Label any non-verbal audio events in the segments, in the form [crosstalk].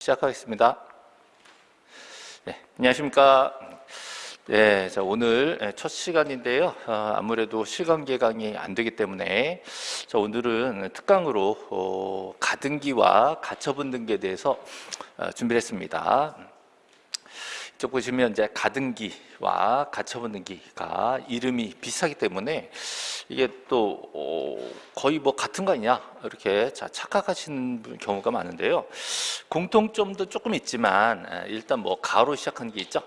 시작하겠습니다. 네, 안녕하십니까. 네, 자, 오늘 첫 시간인데요. 아, 아무래도 시간 개강이 안 되기 때문에 자, 오늘은 특강으로 어, 가등기와 가처분 등기에 대해서 어, 준비를 했습니다. 이쪽 보시면 이제 가등기와 가처분 등기가 이름이 비슷하기 때문에 이게 또 어, 거의 뭐 같은 거 아니냐 이렇게 자, 착각하시는 경우가 많은데요. 공통점도 조금 있지만 일단 뭐 가로 시작한 게 있죠.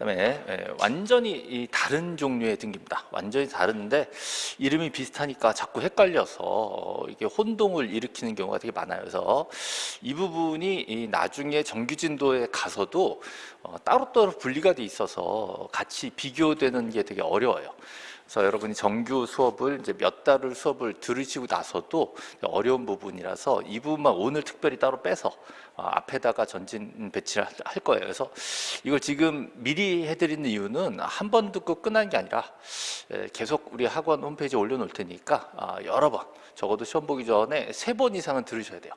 예. 그다음에 예, 완전히 다른 종류의 등기입니다. 완전히 다른데 이름이 비슷하니까 자꾸 헷갈려서 어, 이게 혼동을 일으키는 경우가 되게 많아요. 그래서 이 부분이 나중에 정규 진도에 가서도 어, 따로따로 분리가 돼 있어서 같이 비교되는 게 되게 어려워요. 그래서 여러분이 정규 수업을 이제 몇 달을 수업을 들으시고 나서도 어려운 부분이라서 이 부분만 오늘 특별히 따로 빼서 어, 앞에다가 전진 배치를 할 거예요. 그래서 이걸 지금 미리 해드리는 이유는 한 번 듣고 끝난 게 아니라 계속 우리 학원 홈페이지에 올려놓을 테니까 아, 여러 번 적어도 시험 보기 전에 세 번 이상은 들으셔야 돼요.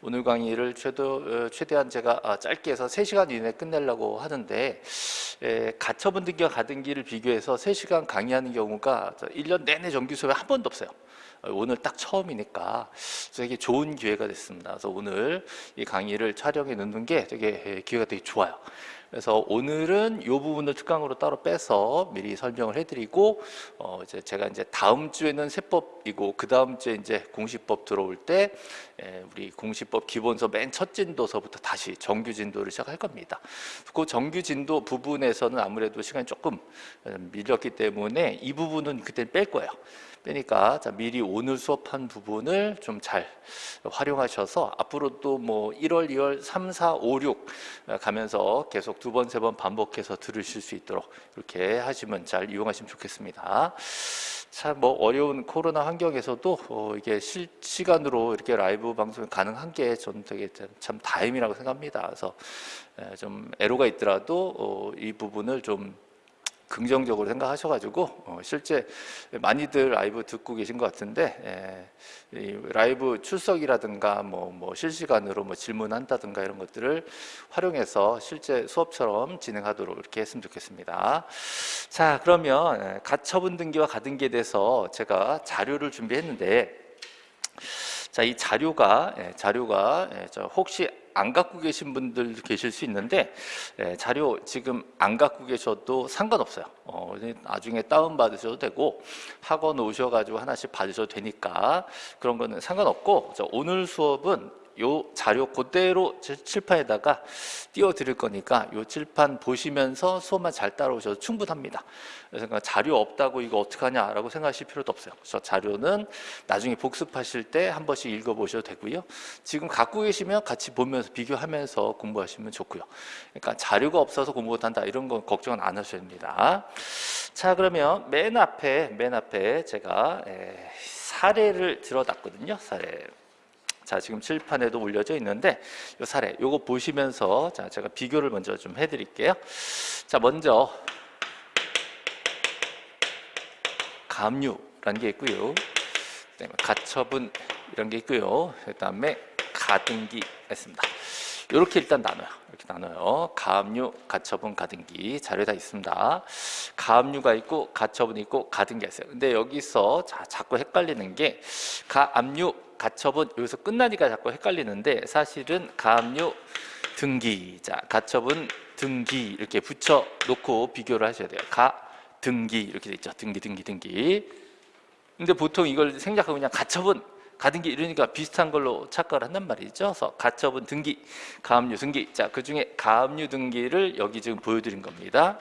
오늘 강의를 최도, 어, 최대한 제가 아, 짧게 해서 3시간 이내에 끝내려고 하는데 가처분 등기와 가등기를 비교해서 3시간 강의하는 경우가 1년 내내 정규 수업에 한 번도 없어요. 오늘 딱 처음이니까 되게 좋은 기회가 됐습니다. 그래서 오늘 이 강의를 촬영해 놓는 게 되게 기회가 되게 좋아요. 그래서 오늘은 이 부분을 특강으로 따로 빼서 미리 설명을 해드리고 어 이제 제가 이제 다음 주에는 세법이고 그 다음 주에 이제 공시법 들어올 때 에, 우리 공시법 기본서 맨 첫 진도서부터 다시 정규 진도를 시작할 겁니다. 그 정규 진도 부분에서는 아무래도 시간이 조금 밀렸기 때문에 이 부분은 그때 뺄 거예요. 빼니까 자, 미리 오늘 수업한 부분을 좀 잘 활용하셔서 앞으로 또 뭐 1월, 2월, 3, 4, 5, 6 가면서 계속 두 번, 세 번 반복해서 들으실 수 있도록 이렇게 하시면 잘 이용하시면 좋겠습니다. 참뭐 어려운 코로나 환경에서도 어 이게 실시간으로 이렇게 라이브 방송이 가능한 게 저는 되게 참 다행이라고 생각합니다. 그래서 좀 애로가 있더라도 어 이 부분을 좀 긍정적으로 생각하셔가지고 어, 실제 많이들 라이브 듣고 계신 것 같은데 예, 라이브 출석이라든가 뭐, 뭐 실시간으로 뭐 질문한다든가 이런 것들을 활용해서 실제 수업처럼 진행하도록 이렇게 했으면 좋겠습니다. 자 그러면 예, 가처분 등기와 가등기에 대해서 제가 자료를 준비했는데 자, 이 자료가 예, 자료가 예, 혹시 안 갖고 계신 분들 계실 수 있는데 예, 자료 지금 안 갖고 계셔도 상관없어요. 어, 나중에 다운 받으셔도 되고 학원 오셔가지고 하나씩 받으셔도 되니까 그런 거는 상관없고 오늘 수업은 요 자료 그대로 칠판에다가 띄워 드릴 거니까 요 칠판 보시면서 수업만 잘 따라오셔도 충분합니다. 그래서 그러니까 자료 없다고 이거 어떡하냐라고 생각하실 필요도 없어요. 그래서 자료는 나중에 복습하실 때 한 번씩 읽어보셔도 되고요. 지금 갖고 계시면 같이 보면서 비교하면서 공부하시면 좋고요. 그러니까 자료가 없어서 공부 못한다 이런 건 걱정은 안 하셔야 됩니다. 자 그러면 맨 앞에 맨 앞에 제가 사례를 들어놨거든요. 사례. 자, 지금 칠판에도 올려져 있는데 이 사례, 요거 보시면서 자, 제가 비교를 먼저 좀 해드릴게요. 자, 먼저 감유라는 게 있고요. 그다음에 가처분 이런 게 있고요. 그다음에 가등기 했습니다. 이렇게 일단 나눠요. 이렇게 나눠요. 가압류, 가처분, 가등기 자료에 다 있습니다. 가압류가 있고 가처분이 있고 가등기가 있어요. 근데 여기서 자, 자꾸 헷갈리는 게 가압류, 가처분 여기서 끝나니까 자꾸 헷갈리는데 사실은 가압류, 등기, 자 가처분, 등기 이렇게 붙여 놓고 비교를 하셔야 돼요. 가, 등기 이렇게 돼 있죠. 등기, 등기, 등기. 근데 보통 이걸 생략하고 그냥 가처분 가등기 이러니까 비슷한 걸로 착각을 한단 말이죠. 그래서 가처분 등기, 가압류 등기. 자, 그 중에 가압류 등기를 여기 지금 보여드린 겁니다.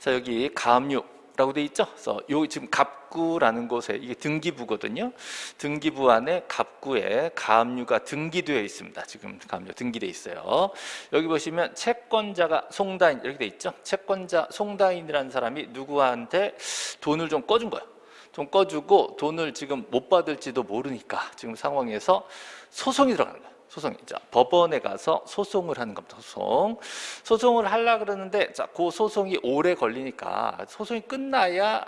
자, 여기 가압류 라고 돼 있죠. 그래서 요 지금 갑구라는 곳에 이게 등기부거든요. 등기부 안에 갑구에 가압류가 등기되어 있습니다. 지금 가압류 등기돼 있어요. 여기 보시면 채권자가 송다인 이렇게 돼 있죠. 채권자 송다인이라는 사람이 누구한테 돈을 좀 꺼준 거예요. 돈 꺼주고 돈을 지금 못 받을지도 모르니까 지금 상황에서 소송이 들어가는 거예요. 소송이. 자, 법원에 가서 소송을 하는 겁니다. 소송. 소송을 하려 그러는데 자, 그 소송이 오래 걸리니까 소송이 끝나야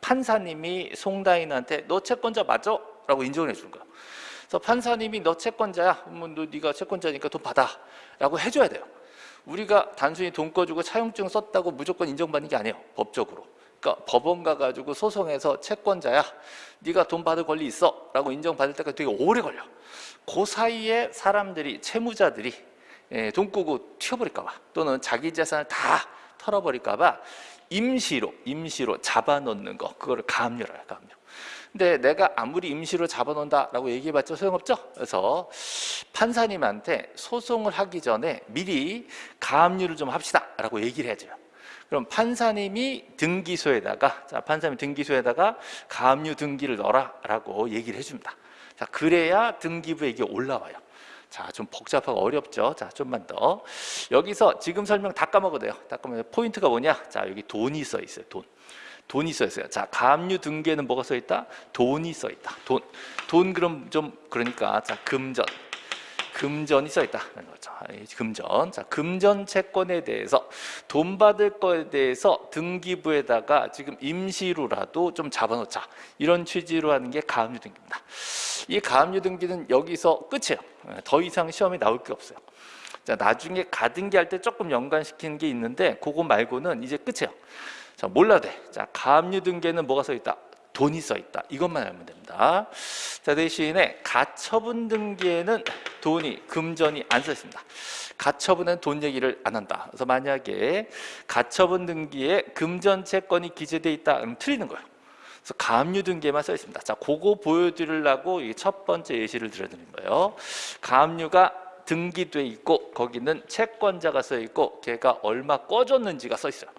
판사님이 송다인한테 너 채권자 맞아? 라고 인정을 해주는 거예요. 그래서 판사님이 너 채권자야. 그러면 너 네가 채권자니까 돈 받아 라고 해줘야 돼요. 우리가 단순히 돈 꺼주고 차용증 썼다고 무조건 인정받는 게 아니에요. 법적으로. 그러니까 법원 가가지고 소송해서 채권자야. 네가 돈 받을 권리 있어 라고 인정받을 때까지 되게 오래 걸려. 그 사이에 사람들이 채무자들이 예, 돈 꾸고 튀어버릴까 봐 또는 자기 재산을 다 털어버릴까 봐 임시로 임시로 잡아놓는 거 그거를 가압류라 가압류. 근데 내가 아무리 임시로 잡아놓는다라고 얘기해봤자 소용없죠. 그래서 판사님한테 소송을 하기 전에 미리 가압류를 좀 합시다라고 얘기를 해줘요. 그럼 판사님이 등기소에다가 자 판사님 등기소에다가 가압류 등기를 넣어라라고 얘기를 해줍니다. 자 그래야 등기부에 이게 올라와요. 자, 좀 복잡하고 어렵죠. 자, 좀만 더. 여기서 지금 설명 다 까먹어도 돼요. 다 까먹어도 포인트가 뭐냐? 자, 여기 돈이 써 있어요. 돈. 돈이 써 있어요. 자, 가압류 등기에는 뭐가 써 있다? 돈이 써 있다. 돈. 돈 그럼 좀 그러니까 자, 금전. 금전이 써 있다. 금전. 자, 금전 채권에 대해서 돈 받을 거에 대해서 등기부에다가 지금 임시로라도 좀 잡아놓자. 이런 취지로 하는 게 가압류 등기입니다. 이 가압류 등기는 여기서 끝이에요. 더 이상 시험에 나올 게 없어요. 자, 나중에 가등기 할 때 조금 연관시키는 게 있는데 그거 말고는 이제 끝이에요. 자, 몰라도 돼. 자, 가압류 등기에는 뭐가 써 있다? 돈이 써 있다. 이것만 알면 됩니다. 자, 대신에 가처분 등기에는 돈이 금전이 안 써 있습니다. 가처분은 돈 얘기를 안 한다. 그래서 만약에 가처분 등기에 금전 채권이 기재돼 있다. 그럼 틀리는 거예요. 그래서 가압류 등기에만 써 있습니다. 자, 그거 보여드리려고 첫 번째 예시를 들어드린 거예요. 가압류가 등기돼 있고 거기는 채권자가 써 있고 걔가 얼마 꺼줬는지가 써 있어요.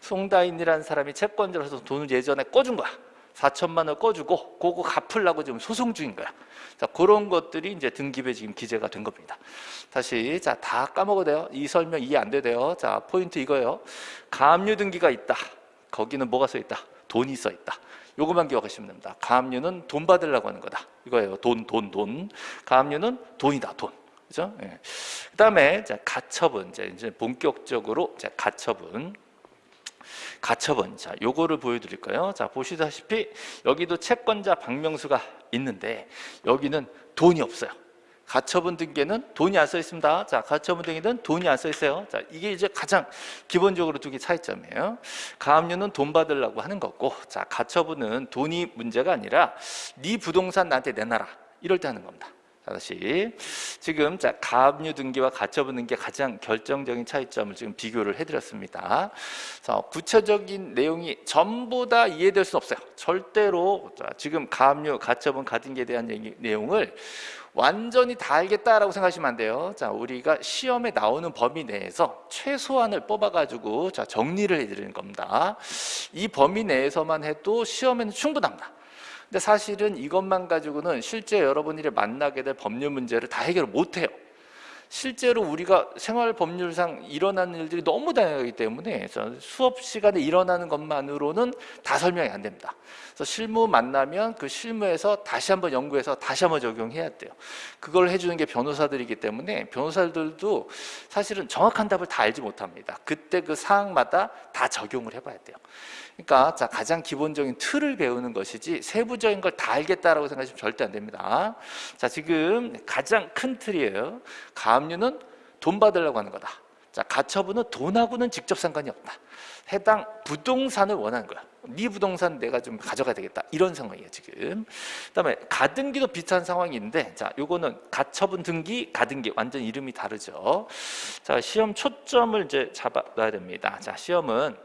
송다인이라는 사람이 채권자로서 돈을 예전에 꺼준 거야. 4천만 원 꺼주고 그거 갚으려고 지금 소송 중인 거야. 자 그런 것들이 이제 등기부에 지금 기재가 된 겁니다. 다시 자 다 까먹어도 돼요. 이 설명 이해 안 돼요. 자 포인트 이거예요. 가압류 등기가 있다. 거기는 뭐가 써 있다? 돈이 써 있다. 요것만 기억하시면 됩니다. 가압류는 돈 받으려고 하는 거다. 이거예요. 돈, 돈, 돈. 가압류는 돈이다. 돈. 그죠? 예. 그다음에 자 가처분 이제 본격적으로 자 가처분. 가처분. 자, 요거를 보여드릴까요? 자, 보시다시피 여기도 채권자 박명수가 있는데 여기는 돈이 없어요. 가처분 등기에는 돈이 안 써 있습니다. 자, 가처분 등기는 돈이 안 써 있어요. 자, 이게 이제 가장 기본적으로 두 개 차이점이에요. 가압류는 돈 받으려고 하는 거고, 자, 가처분은 돈이 문제가 아니라 네 부동산 나한테 내놔라. 이럴 때 하는 겁니다. 자, 다시 지금 자 가압류 등기와 가처분 등기 가장 결정적인 차이점을 지금 비교를 해드렸습니다. 자, 구체적인 내용이 전부 다 이해될 수 없어요. 절대로 자, 지금 가압류, 가처분, 가등기에 대한 얘기, 내용을 완전히 다 알겠다라고 생각하시면 안 돼요. 자, 우리가 시험에 나오는 범위 내에서 최소한을 뽑아가지고 자 정리를 해드리는 겁니다. 이 범위 내에서만 해도 시험에는 충분합니다. 근데 사실은 이것만 가지고는 실제 여러분들이 만나게 될 법률 문제를 다 해결을 못해요. 실제로 우리가 생활 법률상 일어나는 일들이 너무 다양하기 때문에 수업 시간에 일어나는 것만으로는 다 설명이 안 됩니다. 그래서 실무 만나면 그 실무에서 다시 한번 연구해서 다시 한번 적용해야 돼요. 그걸 해주는 게 변호사들이기 때문에 변호사들도 사실은 정확한 답을 다 알지 못합니다. 그때 그 사항마다 다 적용을 해봐야 돼요. 그러니까 자 가장 기본적인 틀을 배우는 것이지 세부적인 걸 다 알겠다라고 생각하시면 절대 안 됩니다. 자 지금 가장 큰 틀이에요. 가압류는 돈 받으려고 하는 거다. 자 가처분은 돈하고는 직접 상관이 없다. 해당 부동산을 원하는 거야. 네 부동산 내가 좀 가져가야 되겠다. 이런 상황이에요 지금. 그다음에 가등기도 비슷한 상황인데 자 요거는 가처분 등기, 가등기 완전 이름이 다르죠. 자 시험 초점을 이제 잡아놔야 됩니다. 자 시험은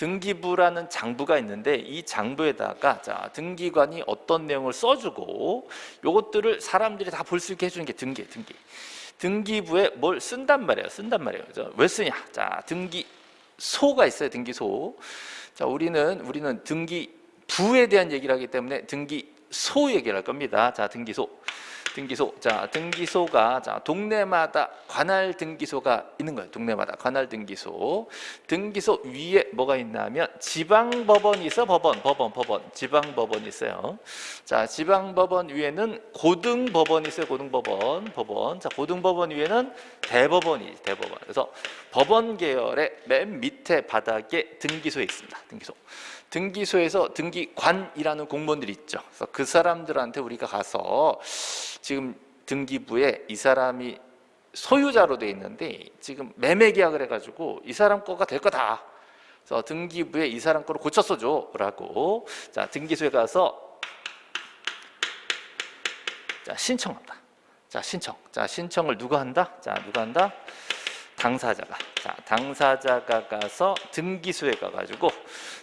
등기부라는 장부가 있는데 이 장부에다가 자 등기관이 어떤 내용을 써주고 요것들을 사람들이 다 볼 수 있게 해주는 게 등기 등기. 등기부에 뭘 쓴단 말이에요 쓴단 말이에요. 왜 쓰냐? 자 등기소가 있어요 등기소. 자 우리는 우리는 등기부에 대한 얘기를 하기 때문에 등기소 얘기를 할 겁니다. 자 등기소 등기소. 자, 등기소가 자, 동네마다 관할 등기소가 있는 거예요. 동네마다 관할 등기소. 등기소 위에 뭐가 있냐면 지방 법원이 있어. 법원, 법원, 법원. 지방 법원이 있어요. 자, 지방 법원 위에는 고등 법원이 있어요. 고등 법원, 법원. 자, 고등 법원 위에는 대법원이 대법원. 그래서 법원 계열의 맨 밑에 바닥에 등기소에 있습니다. 등기소. 등기소에서 등기관이라는 공무원들이 있죠. 그래서 그 사람들한테 우리가 가서 지금 등기부에 이 사람이 소유자로 돼 있는데 지금 매매 계약을 해가지고 이 사람 거가 될 거다. 그래서 등기부에 이 사람 거를 고쳐 써줘라고 자 등기소에 가서 자 신청한다. 자 신청. 자 신청을 누가 한다? 자 누가 한다? 당사자가 자 당사자가 가서 등기소에 가가지고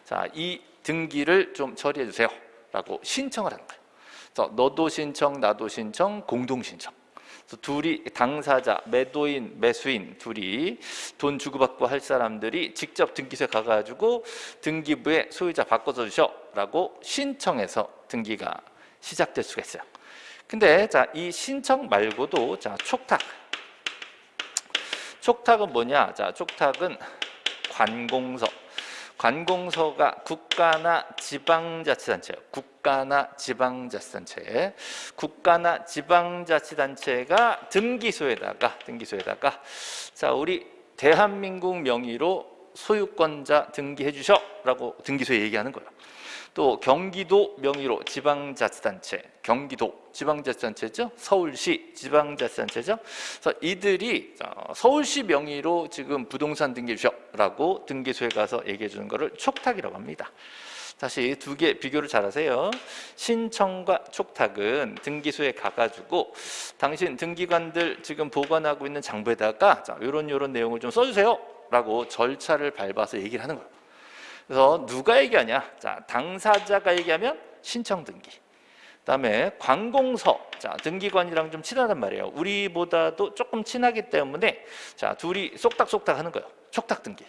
자이 등기를 좀 처리해 주세요 라고 신청을 하는 거예요. 그래서 너도 신청 나도 신청 공동 신청. 그래서 둘이 당사자 매도인 매수인 둘이 돈 주고받고 할 사람들이 직접 등기소에 가가지고 등기부에 소유자 바꿔서 주셔 라고 신청해서 등기가 시작될 수가 있어요. 근데 자 이 신청 말고도 자 촉탁 촉탁은 뭐냐? 자, 촉탁은 관공서. 관공서가 국가나 지방자치단체예요. 국가나 지방자치단체. 국가나 지방자치단체가 등기소에다가 등기소에다가 자, 우리 대한민국 명의로 소유권자 등기해 주셔라고 등기소에 얘기하는 거예요. 또 경기도 명의로 지방자치단체, 경기도 지방자치단체죠. 서울시 지방자치단체죠. 그래서 이들이 어, 서울시 명의로 지금 부동산 등기해 주셔라고 등기소에 가서 얘기해 주는 것을 촉탁이라고 합니다. 다시 두 개 비교를 잘 하세요. 신청과 촉탁은 등기소에 가가지고 당신 등기관들 지금 보관하고 있는 장부에다가 자, 이런 이런 내용을 좀 써주세요 라고 절차를 밟아서 얘기를 하는 거예요. 그래서 누가 얘기하냐? 자, 당사자가 얘기하면 신청 등기. 그다음에 관공서. 자, 등기관이랑 좀 친하단 말이에요. 우리보다도 조금 친하기 때문에 자, 둘이 쏙닥쏙닥 하는 거예요. 촉탁 등기.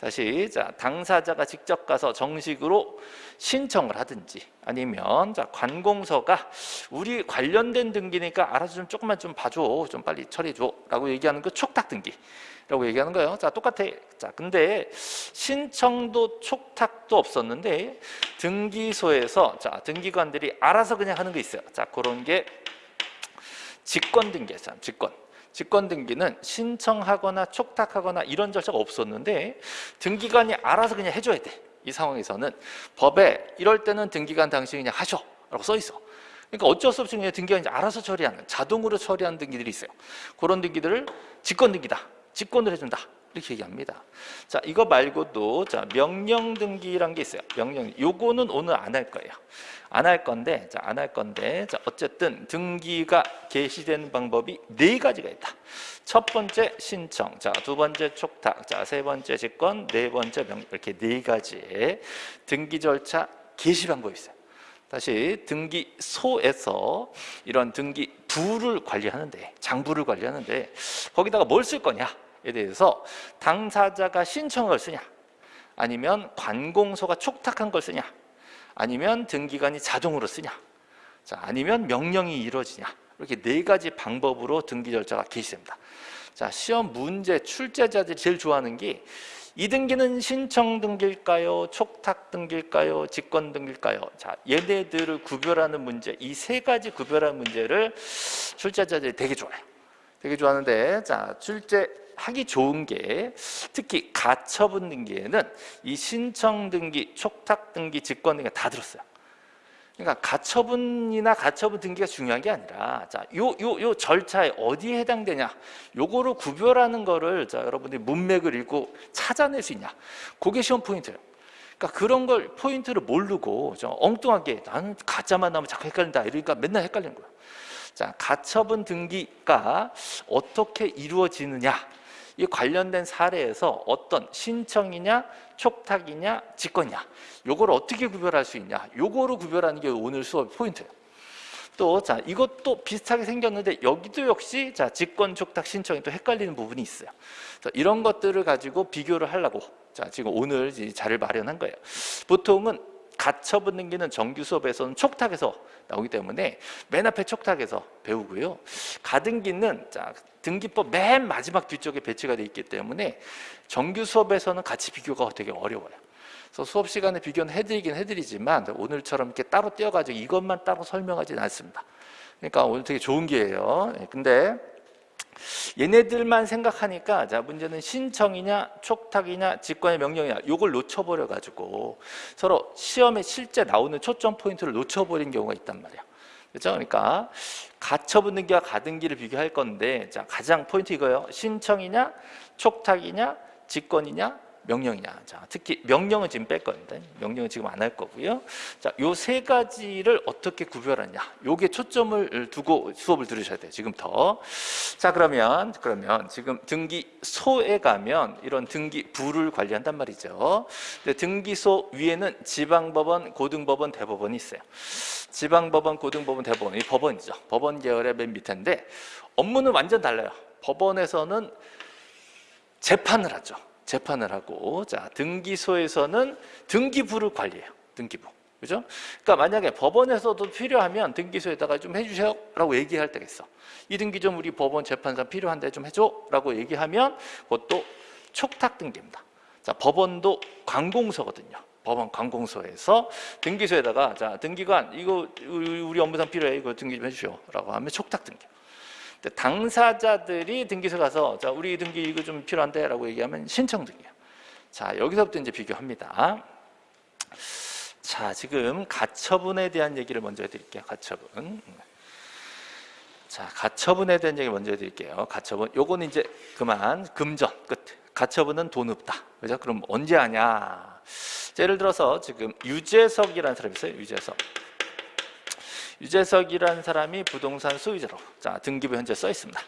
다시 자 당사자가 직접 가서 정식으로 신청을 하든지 아니면 자 관공서가 우리 관련된 등기니까 알아서 좀 조금만 좀 봐줘 좀 빨리 처리해 줘라고 얘기하는 그 촉탁 등기 라고 얘기하는 거예요. 자 똑같아. 자 근데 신청도 촉탁도 없었는데 등기소에서 자 등기관들이 알아서 그냥 하는 게 있어요. 자 그런 게 직권 등기예요. 직권. 직권 등기는 신청하거나 촉탁하거나 이런 절차가 없었는데 등기관이 알아서 그냥 해줘야 돼. 이 상황에서는 법에 이럴 때는 등기관 당신이 그냥 하셔 라고 써 있어. 그러니까 어쩔 수 없이 그냥 등기관이 자동으로 처리하는 자동으로 처리하는 등기들이 있어요. 그런 등기들을 직권 등기다. 직권을 해준다. 이렇게 얘기합니다. 자, 이거 말고도 자 명령 등기란 게 있어요. 명령. 요거는 오늘 안 할 거예요. 안 할 건데, 자, 안 할 건데, 자, 어쨌든 등기가 개시되는 방법이 네 가지가 있다. 첫 번째 신청, 자, 두 번째 촉탁, 자, 세 번째 직권, 네 번째 명 이렇게 네 가지의 등기 절차 개시 방법이 있어요. 다시 등기소에서 이런 등기 부를 관리하는데 장부를 관리하는데 거기다가 뭘 쓸 거냐에 대해서 당사자가 신청을 쓰냐 아니면 관공서가 촉탁한 걸 쓰냐 아니면 등기관이 자동으로 쓰냐 자 아니면 명령이 이루어지냐 이렇게 네 가지 방법으로 등기 절차가 개시됩니다 자 시험 문제 출제자들이 제일 좋아하는 게 이 등기는 신청 등기일까요? 촉탁 등기일까요? 직권 등기일까요? 자, 얘네들을 구별하는 문제, 이 세 가지 구별하는 문제를 출제자들이 되게 좋아해요. 되게 좋아하는데, 자, 출제 하기 좋은 게 특히 가처분 등기에는 이 신청 등기, 촉탁 등기, 직권 등기가 다 들었어요. 그러니까 가처분이나 가처분 등기가 중요한 게 아니라 자, 요, 요, 요 절차에 어디에 해당되냐? 요거를 구별하는 거를 자, 여러분들이 문맥을 읽고 찾아낼 수 있냐? 그게 시험 포인트예요. 그러니까 그런 걸 포인트를 모르고 좀 엉뚱하게 나는 가짜만 나오면 자꾸 헷갈린다 이러니까 맨날 헷갈리는 거예요 자, 가처분 등기가 어떻게 이루어지느냐 이 관련된 사례에서 어떤 신청이냐 촉탁이냐 직권이냐 요걸 어떻게 구별할 수 있냐 요거를 구별하는 게 오늘 수업 포인트예요. 또 자 이것도 비슷하게 생겼는데 여기도 역시 자 직권 촉탁 신청이 또 헷갈리는 부분이 있어요. 그래서 이런 것들을 가지고 비교를 하려고 자 지금 오늘 이 자를 마련한 거예요. 보통은 가처분 등기는 정규 수업에서는 촉탁에서 나오기 때문에 맨 앞에 촉탁에서 배우고요. 가등기는 자, 등기법 맨 마지막 뒤쪽에 배치가 되어 있기 때문에 정규 수업에서는 같이 비교가 되게 어려워요. 그래서 수업 시간에 비교는 해드리긴 해드리지만 오늘처럼 이렇게 따로 떼어가지고 이것만 따로 설명하지는 않습니다. 그러니까 오늘 되게 좋은 기회예요. 예, 근데 얘네들만 생각하니까 자 문제는 신청이냐 촉탁이냐 직권의 명령이냐 요걸 놓쳐버려 가지고 서로 시험에 실제 나오는 초점 포인트를 놓쳐버린 경우가 있단 말이야 그렇죠? 그러니까 가처분 등기와 가등기를 비교할 건데 자 가장 포인트 이거예요 신청이냐 촉탁이냐 직권이냐 명령이냐. 자, 특히 명령은 지금 뺄 건데 명령은 지금 안 할 거고요. 자, 요 세 가지를 어떻게 구별하냐. 요게 초점을 두고 수업을 들으셔야 돼요. 지금부터. 자, 그러면 그러면 지금 등기소에 가면 이런 등기부를 관리한단 말이죠. 근데 등기소 위에는 지방법원, 고등법원, 대법원이 있어요. 지방법원, 고등법원, 대법원 이 법원이죠. 법원 계열의 맨 밑인데 업무는 완전 달라요. 법원에서는 재판을 하죠. 재판을 하고 자 등기소에서는 등기부를 관리해요. 등기부. 그죠? 그러니까 만약에 법원에서도 필요하면 등기소에다가 좀 해주세요라고 얘기할 때가 있어. 이 등기 좀 우리 법원 재판상 필요한데 좀 해줘라고 얘기하면 그것도 촉탁 등기입니다. 자 법원도 관공서거든요. 법원 관공서에서 등기소에다가 자 등기관 이거 우리 업무상 필요해 이거 등기 좀 해주시오라고 하면 촉탁 등기. 당사자들이 등기소 가서 자 우리 등기 이거 좀 필요한데 라고 얘기하면 신청 등기야. 자 여기서부터 이제 비교합니다. 자 지금 가처분에 대한 얘기를 먼저 해드릴게요. 가처분. 자 가처분에 대한 얘기 먼저 해드릴게요. 가처분. 요거는 이제 그만 금전 끝. 가처분은 돈 없다. 그죠? 그럼 언제 하냐? 예를 들어서 지금 유재석이라는 사람이 있어요. 유재석. 유재석이라는 사람이 부동산 소유자로 자 등기부 현재 써 있습니다.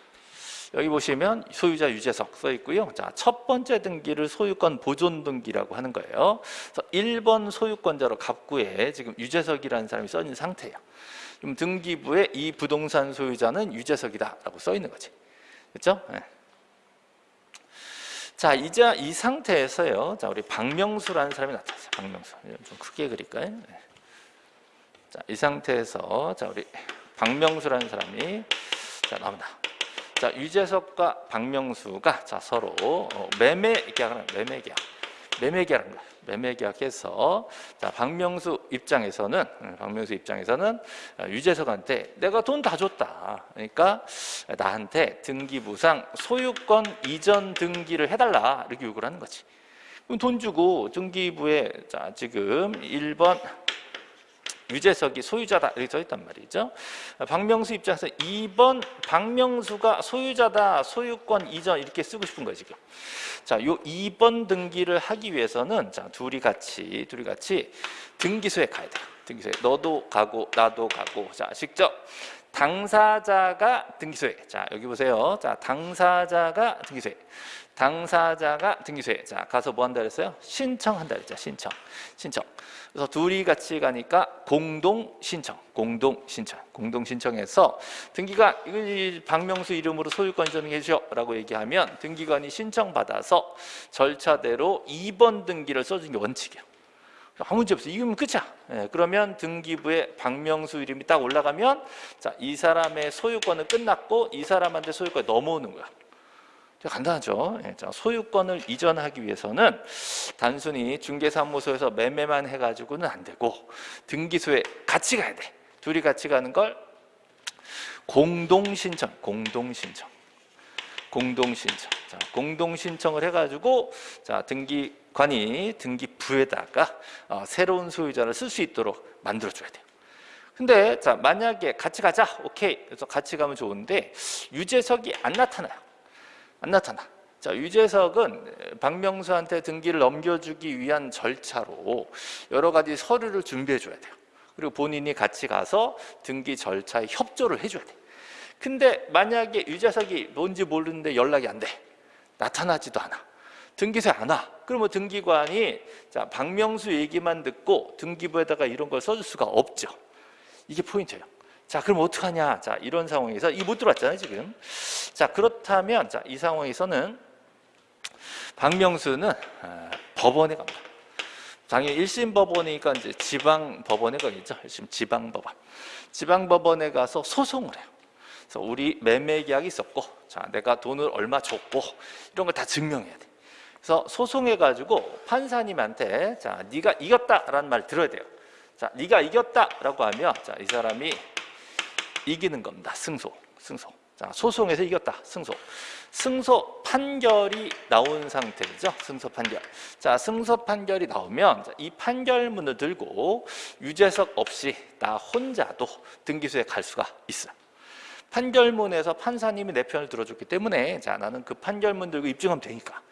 여기 보시면 소유자 유재석 써 있고요. 자, 첫 번째 등기를 소유권 보존 등기라고 하는 거예요. 그래서 1번 소유권자로 갑구에 지금 유재석이라는 사람이 써 있는 상태예요. 그럼 등기부에 이 부동산 소유자는 유재석이다라고 써 있는 거지. 그렇죠? 네. 자, 이제 이 상태에서요. 자, 우리 박명수라는 사람이 나타났어요. 박명수. 좀 크게 그릴까요? 네. 자, 이 상태에서 자, 우리 박명수라는 사람이 자, 나옵니다. 자, 유재석과 박명수가 자, 서로 어, 매매 계약을 매매 계약. 매매 계약을 매매 계약해서 자, 박명수 입장에서는 음, 박명수 입장에서는 어, 유재석한테 내가 돈 다 줬다. 그러니까 나한테 등기 부상 소유권 이전 등기를 해 달라 이렇게 요구를 하는 거지. 그럼 돈 주고 등기부에 자 지금 1번 유재석이 소유자다 이렇게 써 있단 말이죠. 박명수 입장에서 2번 박명수가 소유자다 소유권 이전 이렇게 쓰고 싶은 거예요 지금. 자, 요 2번 등기를 하기 위해서는 자 둘이 같이 둘이 같이 등기소에 가야 돼요. 등기소에 너도 가고 나도 가고 자 직접 당사자가 등기소에 자 여기 보세요. 자 당사자가 등기소에 당사자가 등기소에 자 가서 뭐 한다 그랬어요? 신청한다 그랬죠. 신청 신청. 그래서 둘이 같이 가니까 공동 신청, 공동 신청, 공동 신청해서 등기관 이 박명수 이름으로 소유권 전해 주셔라고 얘기하면 등기관이 신청 받아서 절차대로 2번 등기를 써주는 게 원칙이에요. 아무 문제 없어. 이거면 끝이야. 예, 그러면 등기부에 박명수 이름이 딱 올라가면 자, 이 사람의 소유권은 끝났고 이 사람한테 소유권이 넘어오는 거야. 간단하죠. 예, 소유권을 이전하기 위해서는 단순히 중개사무소에서 매매만 해가지고는 안 되고 등기소에 같이 가야 돼. 둘이 같이 가는 걸 공동신청, 공동신청, 공동신청. 자, 공동신청을 해가지고 자 등기관이 등기부에다가 어, 새로운 소유자를 쓸 수 있도록 만들어줘야 돼요. 근데 자 만약에 같이 가자, 오케이. 그래서 같이 가면 좋은데 유재석이 안 나타나요. 안 나타나. 자, 유재석은 박명수한테 등기를 넘겨주기 위한 절차로 여러 가지 서류를 준비해 줘야 돼요. 그리고 본인이 같이 가서 등기 절차에 협조를 해줘야 돼. 근데 만약에 유재석이 뭔지 모르는데 연락이 안 돼. 나타나지도 않아. 등기소에 안 와. 그러면 등기관이 자, 박명수 얘기만 듣고 등기부에다가 이런 걸 써줄 수가 없죠. 이게 포인트예요. 자, 그럼 어떡하냐? 자, 이런 상황에서 이 못 들어왔잖아요, 지금. 자, 그렇다면 자, 이 상황에서는 박명수는 아, 법원에 갑니다. 당연히 1심 법원이니까 이제 지방 법원에 가겠죠. 1심 지방 법원. 지방 법원에 가서 소송을 해요. 그래서 우리 매매 계약이 있었고, 자 내가 돈을 얼마 줬고 이런 걸 다 증명해야 돼. 그래서 소송해 가지고 판사님한테 자 네가 이겼다라는 말 들어야 돼요. 자 네가 이겼다라고 하면 자 이 사람이 이기는 겁니다. 승소, 승소. 자 소송에서 이겼다, 승소. 승소 판결이 나온 상태죠. 승소 판결. 자, 승소 판결이 나오면 자, 이 판결문을 들고 유재석 없이 나 혼자도 등기소에 갈 수가 있어요. 판결문에서 판사님이 내 편을 들어줬기 때문에 자 나는 그 판결문 들고 입증하면 되니까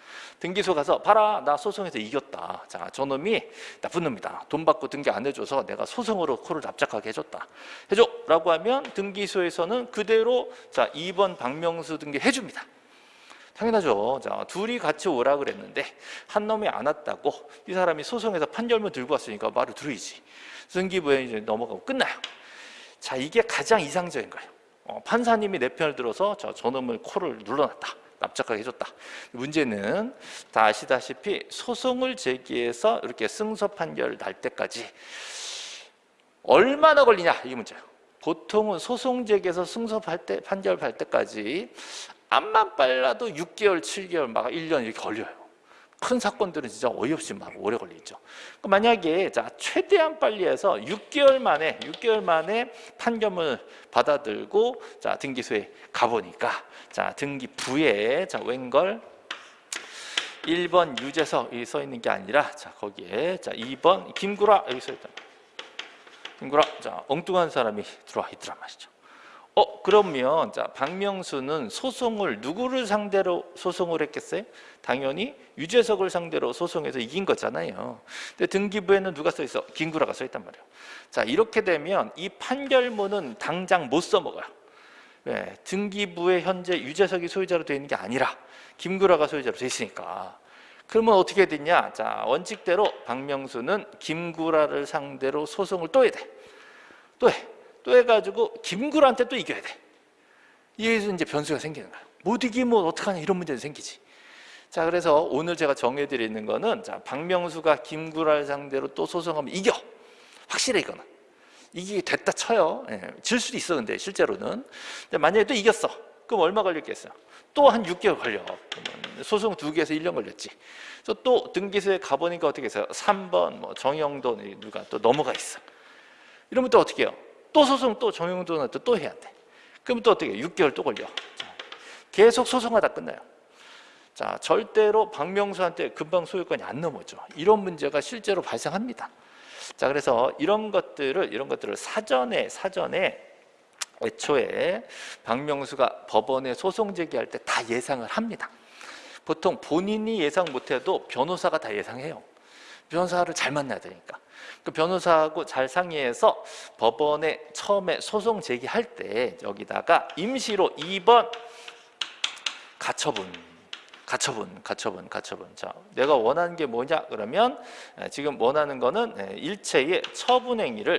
등기소 가서 봐라 나 소송에서 이겼다 자 저놈이 나쁜 놈이다 돈 받고 등기 안 해줘서 내가 소송으로 코를 납작하게 해줬다 해줘 라고 하면 등기소에서는 그대로 자 2번 박명수 등기 해줍니다 당연하죠. 자, 둘이 같이 오라 그랬는데 한 놈이 안 왔다고 이 사람이 소송에서 판결문 들고 왔으니까 말을 들으지. 승기부에 이제 넘어가고 끝나요. 자, 이게 가장 이상적인 거예요. 어, 판사님이 내 편을 들어서 저 저놈을 코를 눌러놨다. 납작하게 해줬다. 문제는 다 아시다시피 소송을 제기해서 이렇게 승소 판결 날 때까지 얼마나 걸리냐 이게 문제예요. 보통은 소송 제기해서 승소 때, 판결 발 때까지 암만 빨라도 6개월, 7개월, 막 1년 이렇게 걸려요. 큰 사건들은 진짜 어이없이 막 오래 걸리죠. 그러니까 만약에 자 최대한 빨리 해서 6개월 만에 6개월 만에 판결을 받아들고 자 등기소에 가보니까 자 등기부에 자 웬걸 1번 유재석 이 써 있는 게 아니라 자 거기에 자 2번 김구라 여기 써 있다. 김구라 자 엉뚱한 사람이 들어와 있더란 말이죠. 어 그러면 자 박명수는 소송을 누구를 상대로 소송을 했겠어요? 당연히 유재석을 상대로 소송해서 이긴 거잖아요. 근데 등기부에는 누가 써 있어? 김구라가 써 있단 말이에요. 자 이렇게 되면 이 판결문은 당장 못 써먹어요. 왜? 등기부에 현재 유재석이 소유자로 되어 있는 게 아니라 김구라가 소유자로 되어 있으니까. 그러면 어떻게 되냐? 자 원칙대로 박명수는 김구라를 상대로 소송을 또 해야 돼. 또 해. 또 해가지고 김구라한테 또 이겨야 돼. 여기서 이제 변수가 생기는 거야. 못 이기면 어떡하냐 이런 문제도 생기지. 자 그래서 오늘 제가 정해드리는 거는 자 박명수가 김구라를 상대로 또 소송하면 이겨. 확실해 이거는. 이게 됐다 쳐요. 예, 질 수도 있어 근데 실제로는. 근데 만약에 또 이겼어. 그럼 얼마 걸렸겠어요? 또한 6개월 걸려. 소송 두 개에서 1년 걸렸지. 그래서 또 등기소에 가보니까 어떻게 했어요? 3번 뭐 정영돈 누가 또 넘어가 있어. 이러면 또 어떻게 해요? 또 소송 또 정영돈한테 또 해야 돼. 그럼 또 어떻게 6개월 또 걸려. 계속 소송하다 끝나요. 자, 절대로 박명수한테 금방 소유권이 안 넘어져. 이런 문제가 실제로 발생합니다. 자, 그래서 이런 것들을 이런 것들을 사전에 사전에 애초에 박명수가 법원에 소송 제기할 때 다 예상을 합니다. 보통 본인이 예상 못해도 변호사가 다 예상해요. 변호사를 잘 만나야 되니까. 그 변호사하고 잘 상의해서 법원에 처음에 소송 제기할 때 여기다가 임시로 2번 가처분 가처분, 가처분, 가처분. 자, 내가 원하는 게 뭐냐? 그러면 지금 원하는 거는 일체의 처분 행위를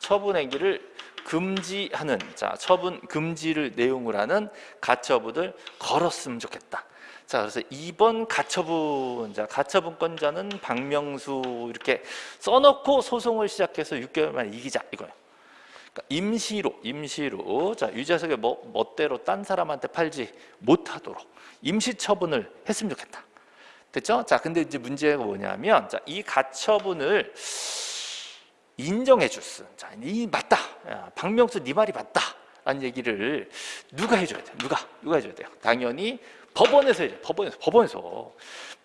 처분 행위를 금지하는 자, 처분 금지를 내용을 하는 가처분을 걸었으면 좋겠다. 자, 그래서 2번 가처분, 자, 가처분권자는 박명수 이렇게 써놓고 소송을 시작해서 6개월 만에 이기자 이거예요. 그러니까 임시로, 임시로, 자, 유재석의 뭐, 멋대로 딴 사람한테 팔지 못하도록 임시 처분을 했으면 좋겠다. 됐죠? 자, 근데 이제 문제가 뭐냐면, 자, 이 가처분을 인정해 줬어. 자, 이 맞다. 야, 박명수 네 말이 맞다. 라는 얘기를 누가 해줘야 돼? 누가? 누가 해줘야 돼요? 당연히 법원에서 해줘. 법원에서. 법원에서.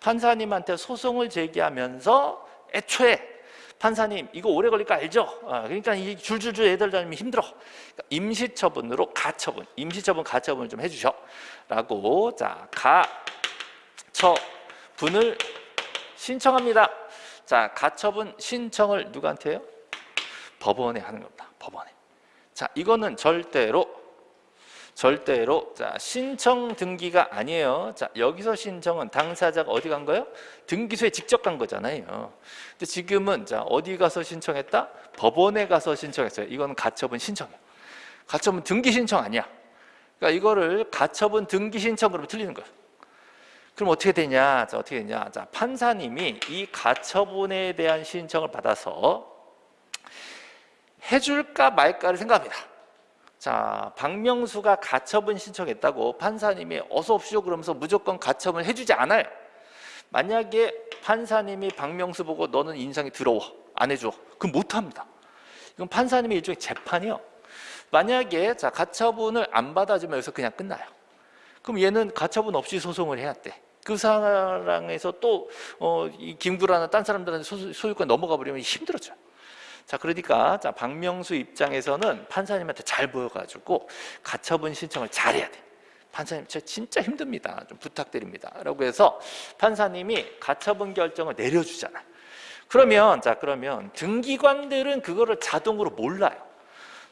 판사님한테 소송을 제기하면서 애초에 판사님 이거 오래 걸릴 거 알죠? 아, 그러니까 이 줄줄줄 애들 다니면 힘들어. 그러니까 임시처분으로 가처분, 임시처분 가처분을 좀 해주셔. 라고 자 가처분을 신청합니다. 자 가처분 신청을 누구한테 해요? 법원에 하는 겁니다. 법원에. 자 이거는 절대로 절대로 자 신청 등기가 아니에요. 자 여기서 신청은 당사자가 어디 간 거예요? 등기소에 직접 간 거잖아요. 근데 지금은 자 어디 가서 신청했다? 법원에 가서 신청했어요. 이건 가처분 신청이에요. 가처분 등기 신청 아니야. 그러니까 이거를 가처분 등기 신청 그러면 틀리는 거예요. 그럼 어떻게 되냐? 자, 어떻게 되냐? 자, 판사님이 이 가처분에 대한 신청을 받아서 해줄까 말까를 생각합니다. 자, 박명수가 가처분 신청했다고 판사님이 어서 옵시오 그러면서 무조건 가처분 해주지 않아요. 만약에 판사님이 박명수 보고 너는 인상이 더러워 안 해줘 그럼 못합니다. 이건 판사님의 일종의 재판이요. 만약에 자 가처분을 안 받아주면 여기서 그냥 끝나요. 그럼 얘는 가처분 없이 소송을 해야 돼. 그 사랑에서 또 어, 이 김구라나 딴 사람들한테 소, 소유권 넘어가 버리면 힘들어져. 자 그러니까 자 박명수 입장에서는 판사님한테 잘 보여가지고 가처분 신청을 잘해야 돼. 판사님 저 진짜 힘듭니다. 좀 부탁드립니다. 라고 해서 판사님이 가처분 결정을 내려주잖아. 그러면 자 그러면 등기관들은 그거를 자동으로 몰라요.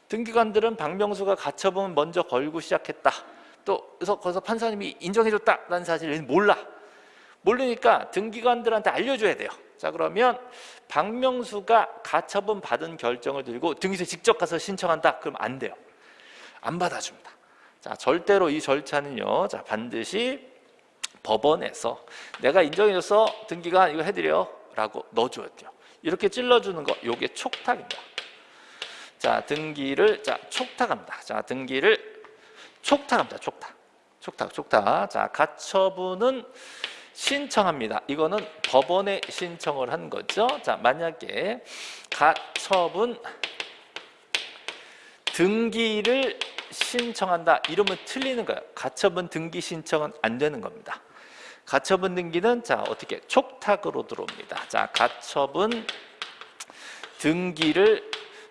등기관들은 박명수가 가처분 먼저 걸고 시작했다. 또 그래서 거기서 판사님이 인정해줬다라는 사실을 몰라. 모르니까 등기관들한테 알려줘야 돼요. 자 그러면 박명수가 가처분 받은 결정을 들고 등기소에 직접 가서 신청한다. 그럼 안 돼요. 안 받아줍니다. 자 절대로 이 절차는요. 자 반드시 법원에서 내가 인정해줘서 등기관 이거 해드려 라고 넣어줘야 돼요. 이렇게 찔러주는 거 요게 촉탁입니다. 자 등기를 자 촉탁합니다. 자 등기를 촉탁합니다. 촉탁. 촉탁 촉탁. 자 가처분은 신청합니다. 이거는 법원에 신청을 한 거죠. 자 만약에 가처분 등기를 신청한다 이러면 틀리는 거예요. 가처분 등기 신청은 안 되는 겁니다. 가처분 등기는 자 어떻게 촉탁으로 들어옵니다. 자 가처분 등기를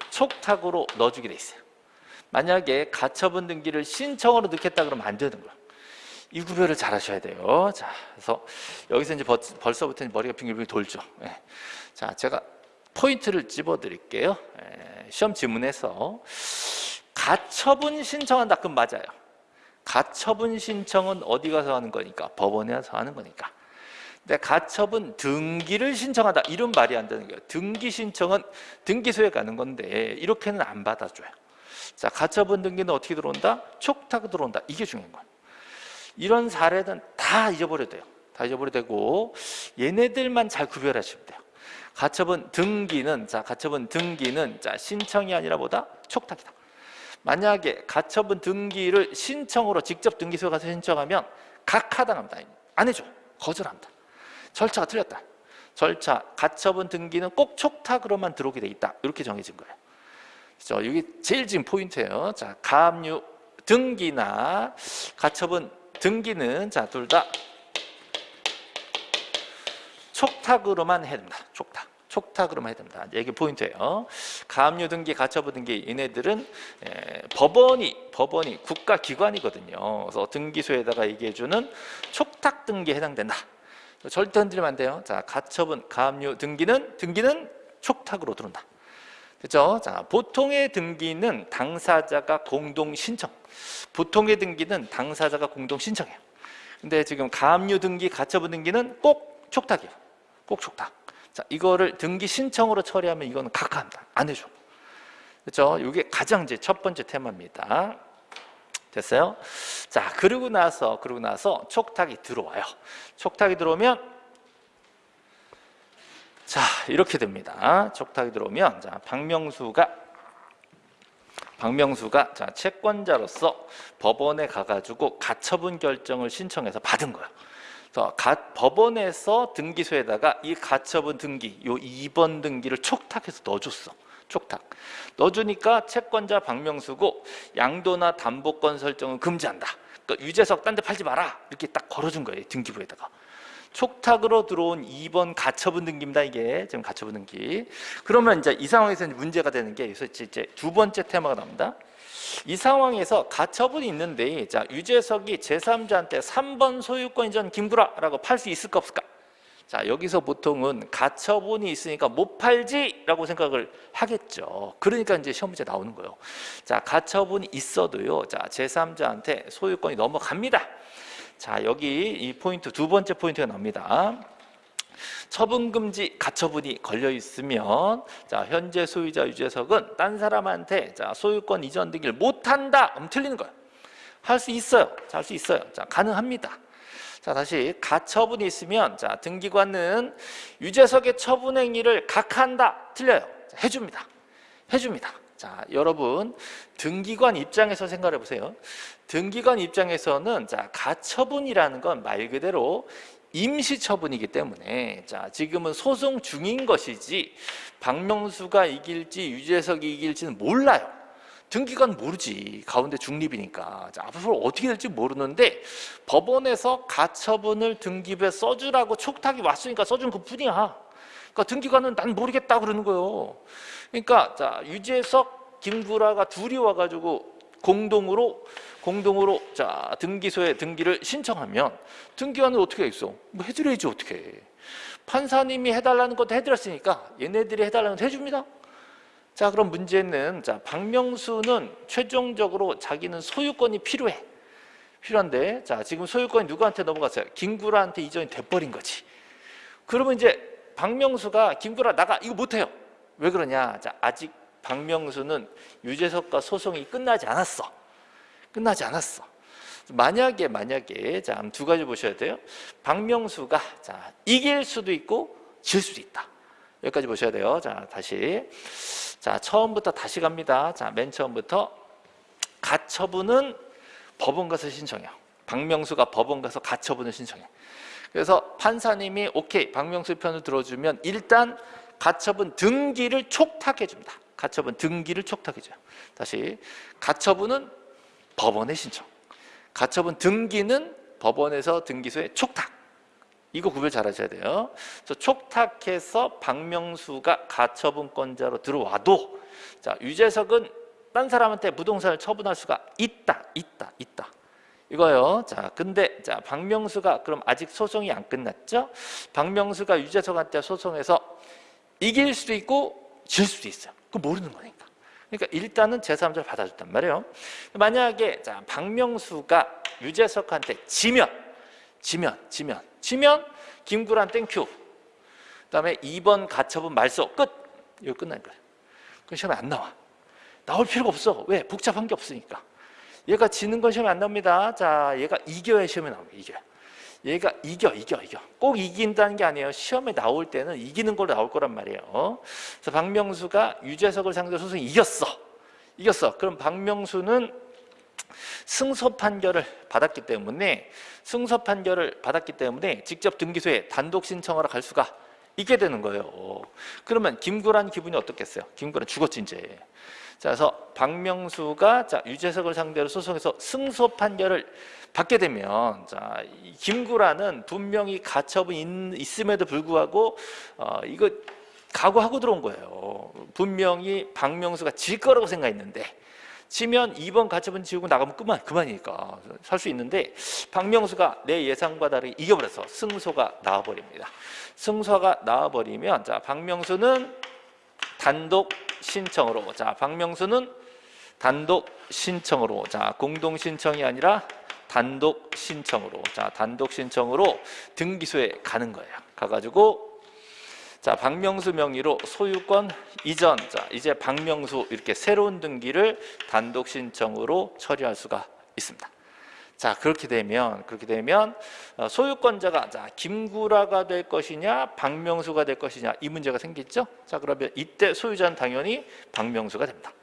촉탁으로 넣어주게 돼 있어요. 만약에 가처분 등기를 신청으로 넣겠다 그러면 안 되는 거예요. 이 구별을 잘 하셔야 돼요. 자, 그래서 여기서 이제 벌써부터 머리가 빙글빙글 돌죠. 예. 자, 제가 포인트를 집어 드릴게요. 예. 시험 지문에서 가처분 신청한다. 그럼 맞아요. 가처분 신청은 어디 가서 하는 거니까? 법원에 가서 하는 거니까. 근데 가처분 등기를 신청하다 이런 말이 안 되는 거예요. 등기 신청은 등기소에 가는 건데 이렇게는 안 받아줘요. 자, 가처분 등기는 어떻게 들어온다? 촉탁 들어온다. 이게 중요한 거예요. 이런 사례는 다 잊어버려도 돼요. 다 잊어버려도 되고 얘네들만 잘 구별하시면 돼요. 가처분 등기는 자 가처분 등기는 자 신청이 아니라 뭐다? 촉탁이다. 만약에 가처분 등기를 신청으로 직접 등기소에 가서 신청하면 각하당합니다. 안 해줘. 거절합니다. 절차가 틀렸다. 절차, 가처분 등기는 꼭 촉탁으로만 들어오게 돼 있다. 이렇게 정해진 거예요. 그렇죠? 이게 제일 지금 포인트예요. 자, 가압류 등기나 가처분 등기는 자, 둘 다 촉탁으로만 해야 됩니다. 촉탁. 촉탁으로만 해야 됩니다. 이게 포인트예요. 가압류 등기, 가처분 등기 얘네들은 에, 법원이 법원이 국가 기관이거든요. 그래서 등기소에다가 얘기해 주는 촉탁 등기에 해당된다. 절대 흔들리면 안 돼요. 자, 가처분, 가압류 등기는 등기는 촉탁으로 들어온다. 그죠? 자, 보통의 등기는 당사자가 공동 신청. 보통의 등기는 당사자가 공동 신청해요. 근데 지금 가압류 등기, 가처분 등기는 꼭 촉탁이에요. 꼭 촉탁. 자, 이거를 등기 신청으로 처리하면 이거는 각하합니다. 안 해줘. 그렇죠? 이게 가장 이제 첫 번째 테마입니다. 됐어요? 자, 그러고 나서 그러고 나서 촉탁이 들어와요. 촉탁이 들어오면 자, 이렇게 됩니다. 촉탁이 들어오면 자, 박명수가 박명수가 자, 채권자로서 법원에 가 가지고 가처분 결정을 신청해서 받은 거예요. 가, 법원에서 등기소에다가 이 가처분 등기, 요 2번 등기를 촉탁해서 넣어줬어. 촉탁. 넣어주니까 채권자 박명수고 양도나 담보권 설정은 금지한다. 그러니까 유재석 딴 데 팔지 마라. 이렇게 딱 걸어준 거예요. 등기부에다가. 촉탁으로 들어온 2번 가처분 등기입니다. 이게 지금 가처분 등기. 그러면 이제 이 상황에서 문제가 되는 게 이제 두 번째 테마가 나옵니다. 이 상황에서 가처분이 있는데 자 유재석이 제3자한테 3번 소유권 이전 김구라라고 팔 수 있을까 없을까? 자 여기서 보통은 가처분이 있으니까 못 팔지라고 생각을 하겠죠. 그러니까 이제 시험 문제 나오는 거예요. 자 가처분이 있어도요. 자 제3자한테 소유권이 넘어갑니다. 자 여기 이 포인트 두 번째 포인트가 나옵니다. 처분금지 가처분이 걸려 있으면 자 현재 소유자 유재석은 딴 사람한테 자 소유권 이전 등기를 못한다. 그럼 틀리는 거예요. 할 수 있어요. 할 수 있어요. 자 가능합니다. 자 다시 가처분이 있으면 자 등기관은 유재석의 처분 행위를 각한다 틀려요 자, 해줍니다 해줍니다 자 여러분 등기관 입장에서 생각해 보세요 등기관 입장에서는 자 가처분이라는 건 말 그대로 임시처분이기 때문에 자 지금은 소송 중인 것이지 박명수가 이길지 유재석이 이길지는 몰라요. 등기관 모르지. 가운데 중립이니까. 자, 앞으로 어떻게 될지 모르는데 법원에서 가처분을 등기부에 써주라고 촉탁이 왔으니까 써준 그 뿐이야. 그러니까 등기관은 난 모르겠다 그러는 거예요. 그러니까 자 유재석 김구라가 둘이 와가지고 공동으로 공동으로 자 등기소에 등기를 신청하면 등기관은 어떻게 있어? 뭐 해드려야지 어떻게 해. 판사님이 해달라는 것도 해드렸으니까 얘네들이 해달라는 것도 해줍니다 자 그럼 문제는 자 박명수는 최종적으로 자기는 소유권이 필요해 필요한데 자 지금 소유권이 누구한테 넘어갔어요? 김구라한테 이전이 돼버린 거지 그러면 이제 박명수가 김구라 나가 이거 못해요 왜 그러냐 자 아직 박명수는 유재석과 소송이 끝나지 않았어. 끝나지 않았어. 만약에 만약에 자두 가지 보셔야 돼요. 박명수가 자 이길 수도 있고 질 수도 있다. 여기까지 보셔야 돼요. 자 다시. 자 처음부터 다시 갑니다. 자맨 처음부터 가처분은 법원 가서 신청해요. 박명수가 법원 가서 가처분을 신청해. 그래서 판사님이 오케이 박명수 편을 들어주면 일단 가처분 등기를 촉탁해 줍니다 가처분 등기를 줘요 다시 가처분은 법원에 신청. 가처분 등기는 법원에서 등기소에 촉탁. 이거 구별 잘 하셔야 돼요. 그래서 촉탁해서 박명수가 가처분권자로 들어와도 자 유재석은 딴 사람한테 부동산을 처분할 수가 있다 있다 있다. 이거요. 자 근데 자 박명수가 그럼 아직 소송이 안 끝났죠? 박명수가 유재석한테 소송해서 이길 수도 있고 질 수도 있어요 그거 모르는 거니까. 그러니까 일단은 제3자를 받아줬단 말이에요. 만약에 자 박명수가 유재석한테 지면 지면 지면 지면 김구란 thank you. 그다음에 2번 가처분 말소. 끝. 이거 끝난 거예요. 그 시험에 안 나와. 나올 필요가 없어. 왜? 복잡한 게 없으니까. 얘가 지는 건 시험에 안 나옵니다. 자 얘가 이겨야 시험에 나옵니다 이겨 얘가 이겨 이겨 이겨. 꼭 이긴다는 게 아니에요. 시험에 나올 때는 이기는 걸로 나올 거란 말이에요. 그래서 박명수가 유재석을 상대로 소송이 이겼어. 이겼어. 그럼 박명수는 승소 판결을 받았기 때문에 승소 판결을 받았기 때문에 직접 등기소에 단독 신청하러 갈 수가 있게 되는 거예요. 그러면 김구란 기분이 어떻겠어요? 김구란 죽었지 이제. 자, 그래서 박명수가 자, 유재석을 상대로 소송해서 승소 판결을 받게 되면 자, 김구라는 분명히 가처분 있음에도 불구하고 어, 이거 각오하고 들어온 거예요. 분명히 박명수가 질 거라고 생각했는데 지면 2번 가처분 지우고 나가면 그만, 그만이니까 살 수 있는데 박명수가 내 예상과 다르게 이겨버려서 승소가 나와버립니다. 승소가 나와버리면 자 박명수는 단독 신청으로 자 박명수는 단독 신청으로 자 공동 신청이 아니라 단독 신청으로 자 단독 신청으로 등기소에 가는 거예요. 가가지고 자 박명수 명의로 소유권 이전 자 이제 박명수 이렇게 새로운 등기를 단독 신청으로 처리할 수가 있습니다. 자 그렇게 되면 그렇게 되면 어, 소유권자가 자 김구라가 될 것이냐 박명수가 될 것이냐 이 문제가 생기죠. 자 그러면 이때 소유자는 당연히 박명수가 됩니다.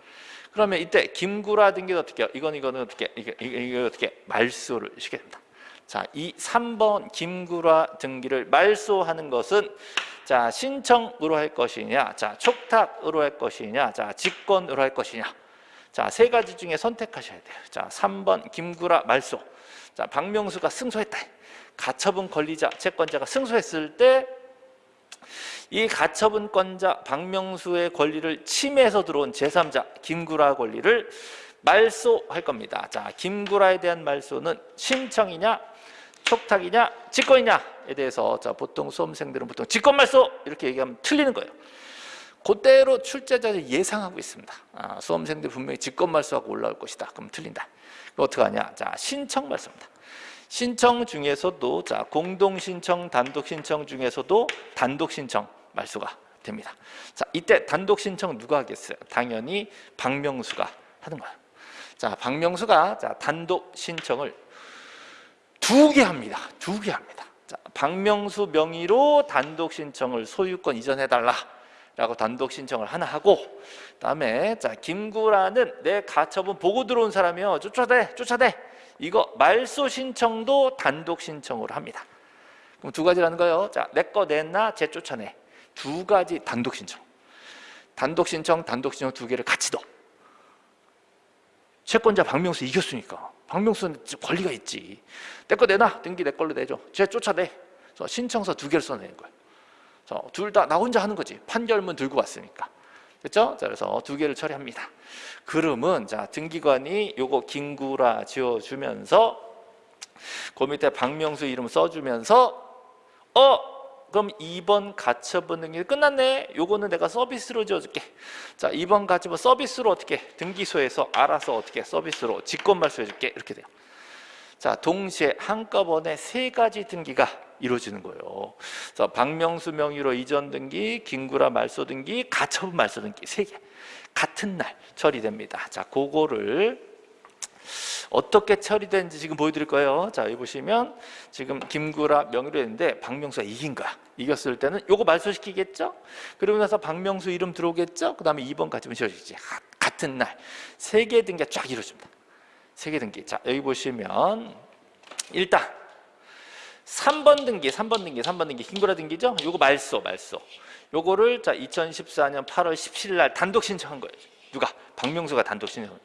그러면 이때 김구라 등기는 어떻게 해요? 이건 이거는 어떻게 이게, 이게 어떻게 말소를 시게 됩니다. 자, 이 3번 김구라 등기를 말소하는 것은 자, 신청으로 할 것이냐, 자, 촉탁으로 할 것이냐, 자, 직권으로 할 것이냐. 자, 세 가지 중에 선택하셔야 돼요. 자, 3번 김구라 말소. 자, 박명수가 승소했다. 가처분 권리자, 채권자가 승소했을 때 이 가처분권자 박명수의 권리를 침해해서 들어온 제3자 김구라 권리를 말소할 겁니다. 자, 김구라에 대한 말소는 신청이냐 촉탁이냐 직권이냐에 대해서 자 보통 수험생들은 보통 직권 말소 이렇게 얘기하면 틀리는 거예요. 그대로 출제자를 예상하고 있습니다. 아, 수험생들 분명히 직권 말소하고 올라올 것이다. 그럼 틀린다. 어떻게 하냐? 자 신청 말소입니다. 신청 중에서도 자 공동 신청, 단독 신청 중에서도 단독 신청 말소가 됩니다. 자 이때 단독 신청 누가 하겠어요? 당연히 박명수가 하는 거예요. 자 박명수가 자 단독 신청을 두 개 합니다. 두 개 합니다. 자, 박명수 명의로 단독 신청을 소유권 이전해 달라. 라고 단독 신청을 하나 하고 그다음에 자 김구라는 내 가처분 보고 들어온 사람이요 쫓아대 쫓아대 이거 말소 신청도 단독 신청으로 합니다 그럼 두 가지라는 거예요 자 내 거 냈나 쟤 쫓아내 두 가지 단독 신청. 단독 신청 단독 신청 두 개를 같이 넣어. 채권자 박명수 이겼으니까. 박명수는 권리가 있지. 내 거 내놔. 등기 내 걸로 내줘. 쟤 쫓아내. 그래서 신청서 두 개를 써내는 거예요 둘다 나 혼자 하는 거지. 판결문 들고 왔으니까. 그렇죠? 자, 그래서 두 개를 처리합니다. 그러면 자 등기관이 요거 김구라 지어 주면서 그 밑에 박명수 이름 써 주면서 어 그럼 2번 가처분 등기 끝났네. 요거는 내가 서비스로 지어줄게. 자 2번 가처분 서비스로 어떻게 등기소에서 알아서 어떻게 서비스로 직권 말소해줄게. 이렇게 돼요. 자 동시에 한꺼번에 세 가지 등기가 이루어지는 거예요. 그래서 박명수 명의로 이전 등기 김구라 말소 등기 가처분 말소 등기 세 개. 같은 날 처리됩니다. 자 그거를 어떻게 처리되는지 지금 보여드릴 거예요. 자, 여기 보시면 지금 김구라 명의로 했는데 박명수가 이긴 거야. 이겼을 때는 요거 말소시키겠죠? 그리고 나서 박명수 이름 들어오겠죠? 그 다음에 2번 가지면 지어지지. 같은 날 세 개 등기가 쫙 이루어집니다. 세 개 등기. 자, 여기 보시면 일단 3번 등기, 3번 등기, 3번 등기, 김구라 등기죠? 요거 말소, 말소. 요거를 자 2014년 8월 17일 날 단독 신청한 거예요. 누가? 박명수가 단독 신청.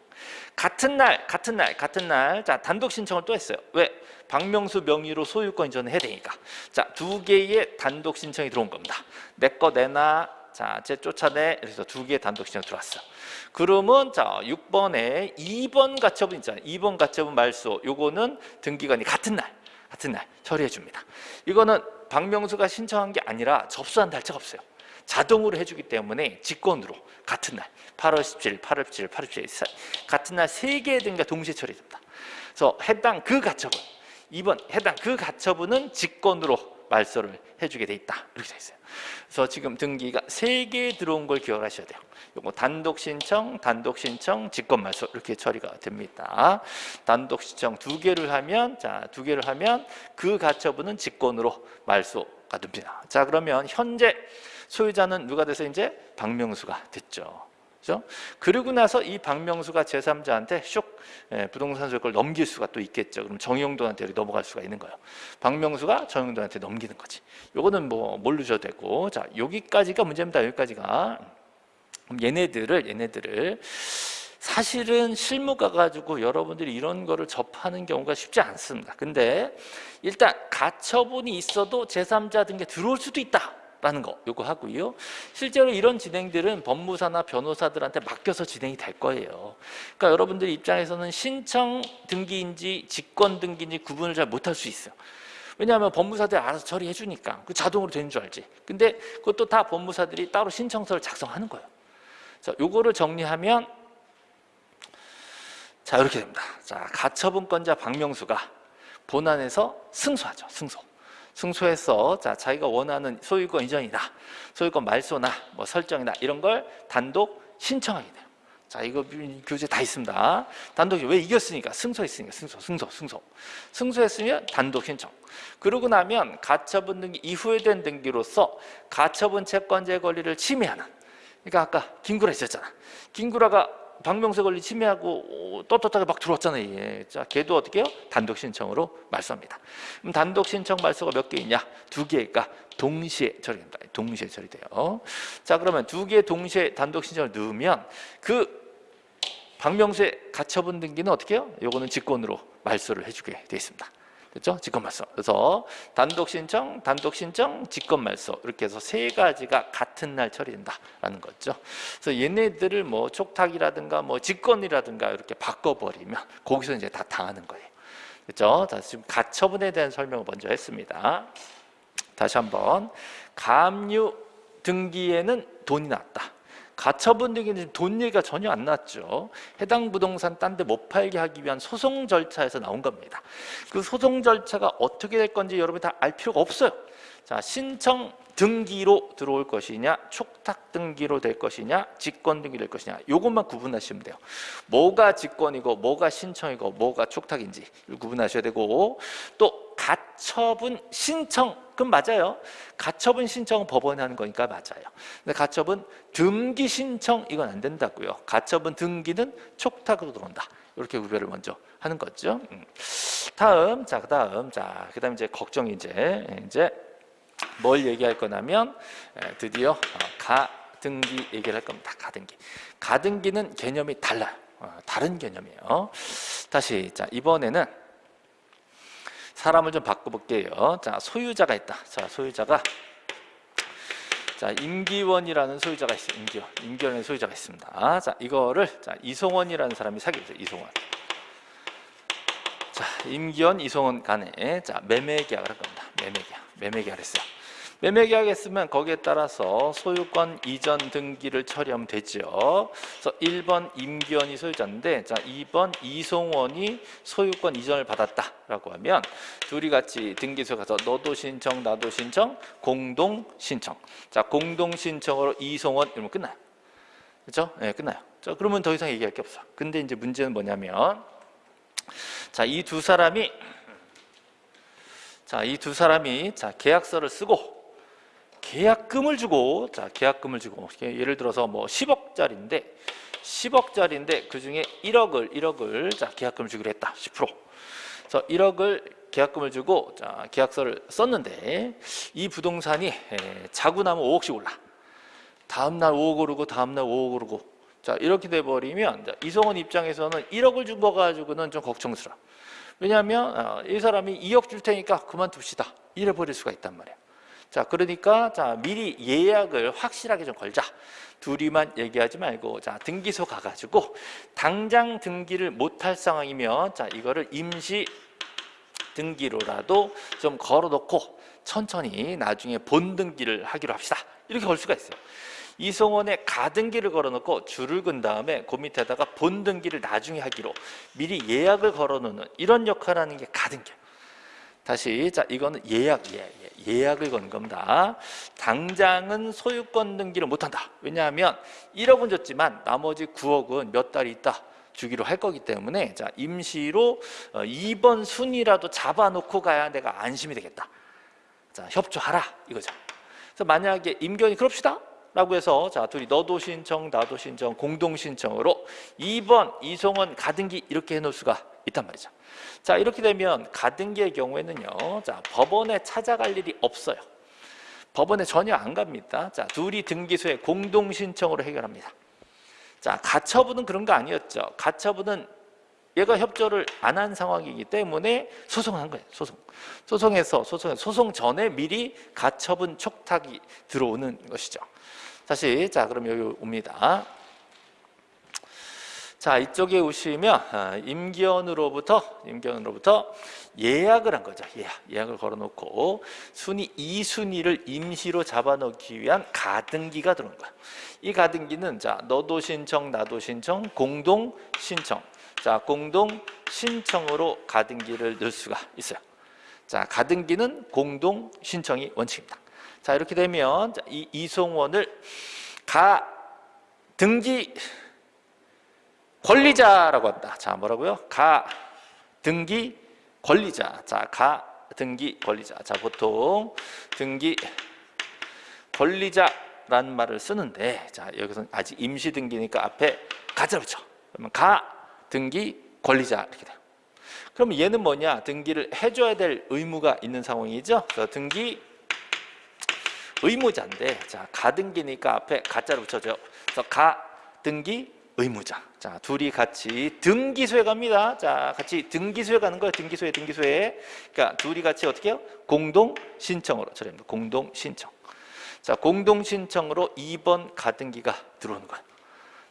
같은 날, 같은 날, 같은 날, 자 단독 신청을 또 했어요. 왜? 박명수 명의로 소유권 이전을 해야 되니까. 자두 개의 단독 신청이 들어온 겁니다. 내 거 내놔. 자, 제 쫓아내. 그래서 두 개의 단독 신청 들어왔어. 그러면 자 6번에 2번 가처분 있잖아요. 2번 가처분 말소. 요거는 등기관이 같은 날, 같은 날 처리해 줍니다. 이거는 박명수가 신청한 게 아니라 접수한 달차가 없어요. 자동으로 해주기 때문에 직권으로 같은 날 8월 17일, 8월 17일, 8월 17일 같은 날 세 개의 등기가 동시에 처리됩니다. 그래서 해당 그 가처분 2번 해당 그 가처분은 직권으로 말소를 해주게 돼 있다 이렇게 돼 있어요. 그래서 지금 등기가 세 개 들어온 걸 기억하셔야 돼요. 요거 단독 신청, 단독 신청, 직권 말소 이렇게 처리가 됩니다. 단독 신청 두 개를 하면 자두 개를 하면 그 가처분은 직권으로 말소가 됩니다. 자 그러면 현재 소유자는 누가 돼서 이제 박명수가 됐죠. 그죠? 그리고 나서 이 박명수가 제3자한테 슉 예, 부동산 소유권을 넘길 수가 또 있겠죠. 그럼 정영돈한테 넘어갈 수가 있는 거예요. 박명수가 정영돈한테 넘기는 거지. 요거는 뭐 모르셔도 되고 자 여기까지가 문제입니다. 여기까지가 그럼 얘네들을 얘네들을 사실은 실무 가 가지고 여러분들이 이런 거를 접하는 경우가 쉽지 않습니다. 근데 일단 가처분이 있어도 제3자 등에 들어올 수도 있다. 라는 거 요거 하고요. 실제로 이런 진행들은 법무사나 변호사들한테 맡겨서 진행이 될 거예요. 그러니까 여러분들 입장에서는 신청 등기인지 직권 등기인지 구분을 잘 못할 수 있어요. 왜냐하면 법무사들이 알아서 처리해 주니까 그 자동으로 되는 줄 알지. 근데 그것도 다 법무사들이 따로 신청서를 작성하는 거예요. 자, 요거를 정리하면 자 이렇게 됩니다. 자 가처분권자 박명수가 본안에서 승소하죠. 승소. 승소해서 자 자기가 원하는 소유권 이전이다. 소유권 말소나 뭐 설정이나 이런 걸 단독 신청하게 돼요. 자 이거 교재 다 있습니다. 단독 왜 이겼으니까? 승소했으니까. 승소 승소 승소. 승소했으면 단독 신청. 그러고 나면 가처분 등기 이후에 된 등기로서 가처분 채권자의 권리를 침해하는. 그러니까 아까 김구라 있었잖아. 김구라가 박명세 권리 침해하고 떳떳하게 막 들어왔잖아요. 예. 자, 걔도 어떻게 해요? 단독 신청으로 말소합니다. 그럼 단독 신청 말소가 몇 개 있냐? 두 개가 동시에 처리됩니다. 동시에 처리돼요. 자, 그러면 두 개 동시에 단독 신청을 넣으면 그 박명수의 가처분 등기는 어떻게 해요? 요거는 직권으로 말소를 해주게 되어 있습니다. 그렇죠? 직권 말소. 그래서 단독 신청, 단독 신청, 직권 말소 이렇게 해서 세 가지가 같은 날 처리된다라는 거죠. 그래서 얘네들을 뭐 촉탁이라든가 뭐 직권이라든가 이렇게 바꿔버리면 거기서 이제 다 당하는 거예요. 그렇죠? 자, 지금 가처분에 대한 설명을 먼저 했습니다. 다시 한번 감유 등기에는 돈이 났다. 가처분 등기는 돈 얘기가 전혀 안 났죠. 해당 부동산 딴 데 못 팔게 하기 위한 소송 절차에서 나온 겁니다. 그 소송 절차가 어떻게 될 건지 여러분 다알 필요가 없어요. 자, 신청 등기로 들어올 것이냐 촉탁 등기로 될 것이냐 직권 등기 될 것이냐 요것만 구분하시면 돼요. 뭐가 직권이고 뭐가 신청이고 뭐가 촉탁인지 구분하셔야 되고 또 가처분 신청 그럼 맞아요. 가처분 신청은 법원에 하는 거니까 맞아요. 근데 가처분 등기 신청 이건 안 된다고요. 가처분 등기는 촉탁으로 들어온다. 이렇게 구별을 먼저 하는 거죠. 음. 다음 자 그 다음 자 그 다음 이제 걱정이 이제 이제 뭘 얘기할 거냐면 에, 드디어 어, 가등기 얘기를 할 겁니다. 가등기. 가등기는 개념이 달라요. 어, 다른 개념이에요. 다시 자 이번에는 사람을 좀 바꿔볼게요. 자 소유자가 있다. 자 소유자가 자 임기원이라는 소유자가 있어요. 임기원. 임기원의 소유자가 있습니다. 자 이거를 자 이송원이라는 사람이 사귀죠. 이송원. 자 임기원, 이송원 간에 자 매매 계약을 할 겁니다. 매매 계약. 매매 계약을 했어요. 매매 계약 했으면 거기에 따라서 소유권 이전 등기를 처리하면 되죠. 그래서 1번 임기원이 소유자인데 자 2번 이송원이 소유권 이전을 받았다라고 하면 둘이 같이 등기소에 가서 너도 신청 나도 신청 공동 신청. 자 공동 신청으로 이송원 이러면 끝나요. 그렇죠? 네, 끝나요. 자 그러면 더 이상 얘기할 게 없어. 근데 이제 문제는 뭐냐면 자 이 두 사람이 자, 이 두 사람이 자, 계약서를 쓰고 계약금을 주고 자, 계약금을 주고 예를 들어서 뭐 10억짜리인데 10억짜리인데 그중에 1억을 1억을 자, 계약금을 주기로 했다. 10%. 그래서 1억을 계약금을 주고 자, 계약서를 썼는데 이 부동산이 에, 자고 나면 5억씩 올라. 다음 날 5억 오르고 다음 날 5억 오르고 자, 이렇게 돼 버리면 이성원 입장에서는 1억을 준 거 가지고는 좀 걱정스러워. 왜냐하면 어, 이 사람이 2억 줄 테니까 그만둡시다 이래 버릴 수가 있단 말이에요 자 그러니까 자 미리 예약을 확실하게 좀 걸자. 둘이만 얘기하지 말고 자 등기소 가 가지고 당장 등기를 못할 상황이면 자 이거를 임시 등기로라도 좀 걸어 놓고 천천히 나중에 본등기를 하기로 합시다. 이렇게 걸 수가 있어요. 이송원에 가등기를 걸어놓고 줄을 근 다음에 그 밑에다가 본등기를 나중에 하기로 미리 예약을 걸어놓는 이런 역할을 하는 게 가등기예요. 다시 자 이거는 예약 예, 예, 예약을 건 겁니다. 당장은 소유권 등기를 못한다. 왜냐하면 1억은 줬지만 나머지 9억은 몇 달이 있다. 주기로 할 거기 때문에 자 임시로 2번 어, 순이라도 잡아놓고 가야 내가 안심이 되겠다. 자 협조하라 이거죠. 그래서 만약에 임견이 그럽시다. 라고 해서 자 둘이 너도 신청 나도 신청 공동 신청으로 2번 이송원 가등기 이렇게 해놓을 수가 있단 말이죠. 자 이렇게 되면 가등기의 경우에는요 자 법원에 찾아갈 일이 없어요. 법원에 전혀 안 갑니다. 자 둘이 등기소에 공동 신청으로 해결합니다. 자 가처분은 그런 거 아니었죠. 가처분은 얘가 협조를 안 한 상황이기 때문에 소송한 거예요 소송. 소송에서 소송 소송 전에 미리 가처분 촉탁이 들어오는 것이죠 다시 자 그럼 여기 옵니다. 자 이쪽에 오시면 아, 임기원으로부터 임기원으로부터 예약을 한 거죠. 예약 예약을 걸어놓고 순위 2 순위를 임시로 잡아놓기 위한 가등기가 들어온 거야. 이 가등기는 자 너도 신청 나도 신청 공동 신청 자 공동 신청으로 가등기를 넣을 수가 있어요. 자 가등기는 공동 신청이 원칙입니다. 자 이렇게 되면 이 이송원을 가 등기 권리자라고 한다. 자 뭐라고요? 가 등기 권리자. 자가 등기 권리자. 자 보통 등기 권리자라는 말을 쓰는데 자 여기서 아직 임시 등기니까 앞에 가자 붙여. 그러면 가 등기 권리자 이렇게 돼요. 그럼 얘는 뭐냐? 등기를 해줘야 될 의무가 있는 상황이죠. 등기 의무자인데 자 가등기니까 앞에 가짜를 붙여줘요. 그래서 가등기 의무자. 자 둘이 같이 등기소에 갑니다. 자 같이 등기소에 가는 거예요. 등기소에 등기소에. 그러니까 둘이 같이 어떻게 해요? 공동 신청으로 처리합니다. 공동 신청. 자 공동 신청으로 2번 가등기가 들어오는 거예요.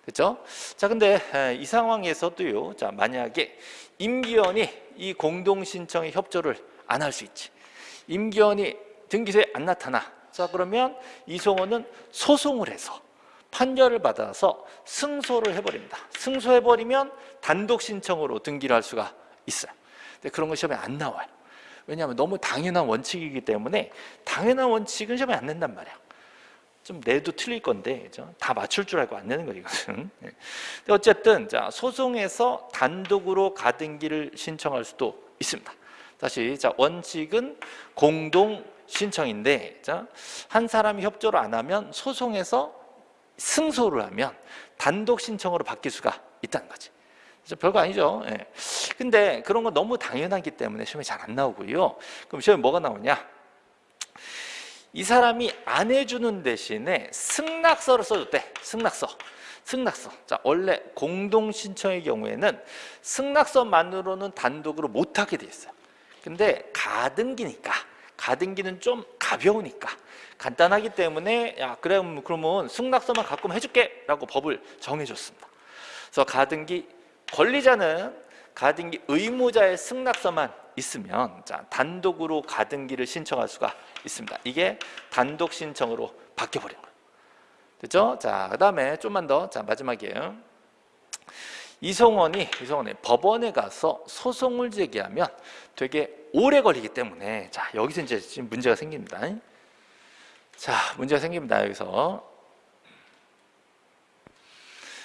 됐죠? 자 근데 이 상황에서도요. 자 만약에 임기원이 이 공동 신청에 협조를 안 할 수 있지. 임기원이 등기소에 안 나타나. 자 그러면 이송호는 소송을 해서 판결을 받아서 승소를 해버립니다. 승소해버리면 단독 신청으로 등기를 할 수가 있어요. 근데 그런 거 시험에 안 나와요. 왜냐하면 너무 당연한 원칙이기 때문에 당연한 원칙은 시험에 안 낸단 말이야. 좀 내도 틀릴 건데? 다 맞출 줄 알고 안 내는 거예요 이것은 [laughs] 네. 어쨌든 자 소송에서 단독으로 가등기를 신청할 수도 있습니다 다시 자 원칙은 공동 신청인데 자한 사람이 협조를 안 하면 소송에서 승소를 하면 단독 신청으로 바뀔 수가 있다는 거지. 별거 아니죠. 예. 근데 그런 건 너무 당연하기 때문에 시험에 잘 안 나오고요. 그럼 시험에 뭐가 나오냐? 이 사람이 안 해주는 대신에 승낙서를 써줬대. 승낙서. 승낙서. 자 원래 공동신청의 경우에는 승낙서만으로는 단독으로 못하게 돼 있어요. 근데 가등기니까 가등기는 좀 가벼우니까 간단하기 때문에 야 그래 그러면 승낙서만 갖고 해줄게 라고 법을 정해줬습니다 그래서 가등기 권리자는 가등기 의무자의 승낙서만 있으면 자, 단독으로 가등기를 신청할 수가 있습니다. 이게 단독 신청으로 바뀌어 버린 거예요. 됐죠? 자, 그 다음에 좀만 더. 자, 마지막이에요. 이성원이 이성원이 법원에 가서 소송을 제기하면 되게 오래 걸리기 때문에 자, 여기서 이제 지금 문제가 생깁니다. 자, 문제가 생깁니다. 여기서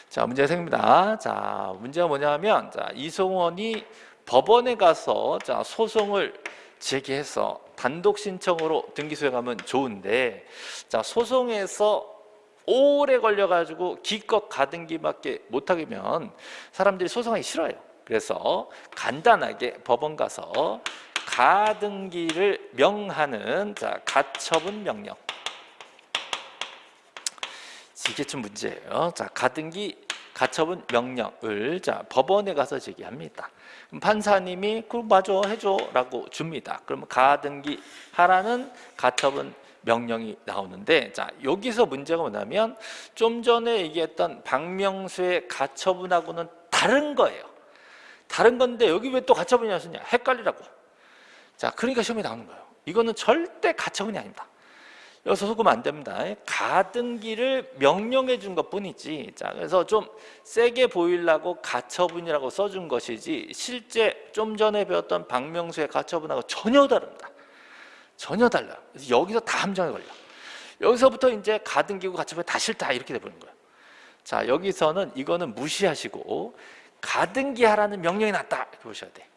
자, 문제가 생깁니다. 자, 문제가 뭐냐면 자, 이성원이 법원에 가서 자, 소송을 제기해서 단독 신청으로 등기 수행하면 좋은데 자 소송에서 오래 걸려가지고 기껏 가등기밖에 못하면 사람들이 소송하기 싫어요. 그래서 간단하게 법원 가서 가등기를 명하는 자 가처분 명령 이게 좀 문제예요. 자 가등기 가처분 명령을 자 법원에 가서 제기합니다. 판사님이 그럼 맞아 해줘라고 줍니다. 그러면 가등기 하라는 가처분 명령이 나오는데 자 여기서 문제가 뭐냐면 좀 전에 얘기했던 박명수의 가처분하고는 다른 거예요. 다른 건데 여기 왜 또 가처분이 나왔냐 헷갈리라고. 자 그러니까 시험에 나오는 거예요. 이거는 절대 가처분이 아닙니다. 여기서 속으면 안 됩니다. 가등기를 명령해 준 것 뿐이지. 자, 그래서 좀 세게 보이려고 가처분이라고 써준 것이지, 실제 좀 전에 배웠던 박명수의 가처분하고 전혀 다릅니다. 전혀 달라요. 그래서 여기서 다 함정에 걸려. 여기서부터 이제 가등기고 가처분 다 싫다 이렇게 돼버리는 거예요. 자, 여기서는 이거는 무시하시고 가등기 하라는 명령이 났다 이렇게 보셔야 돼.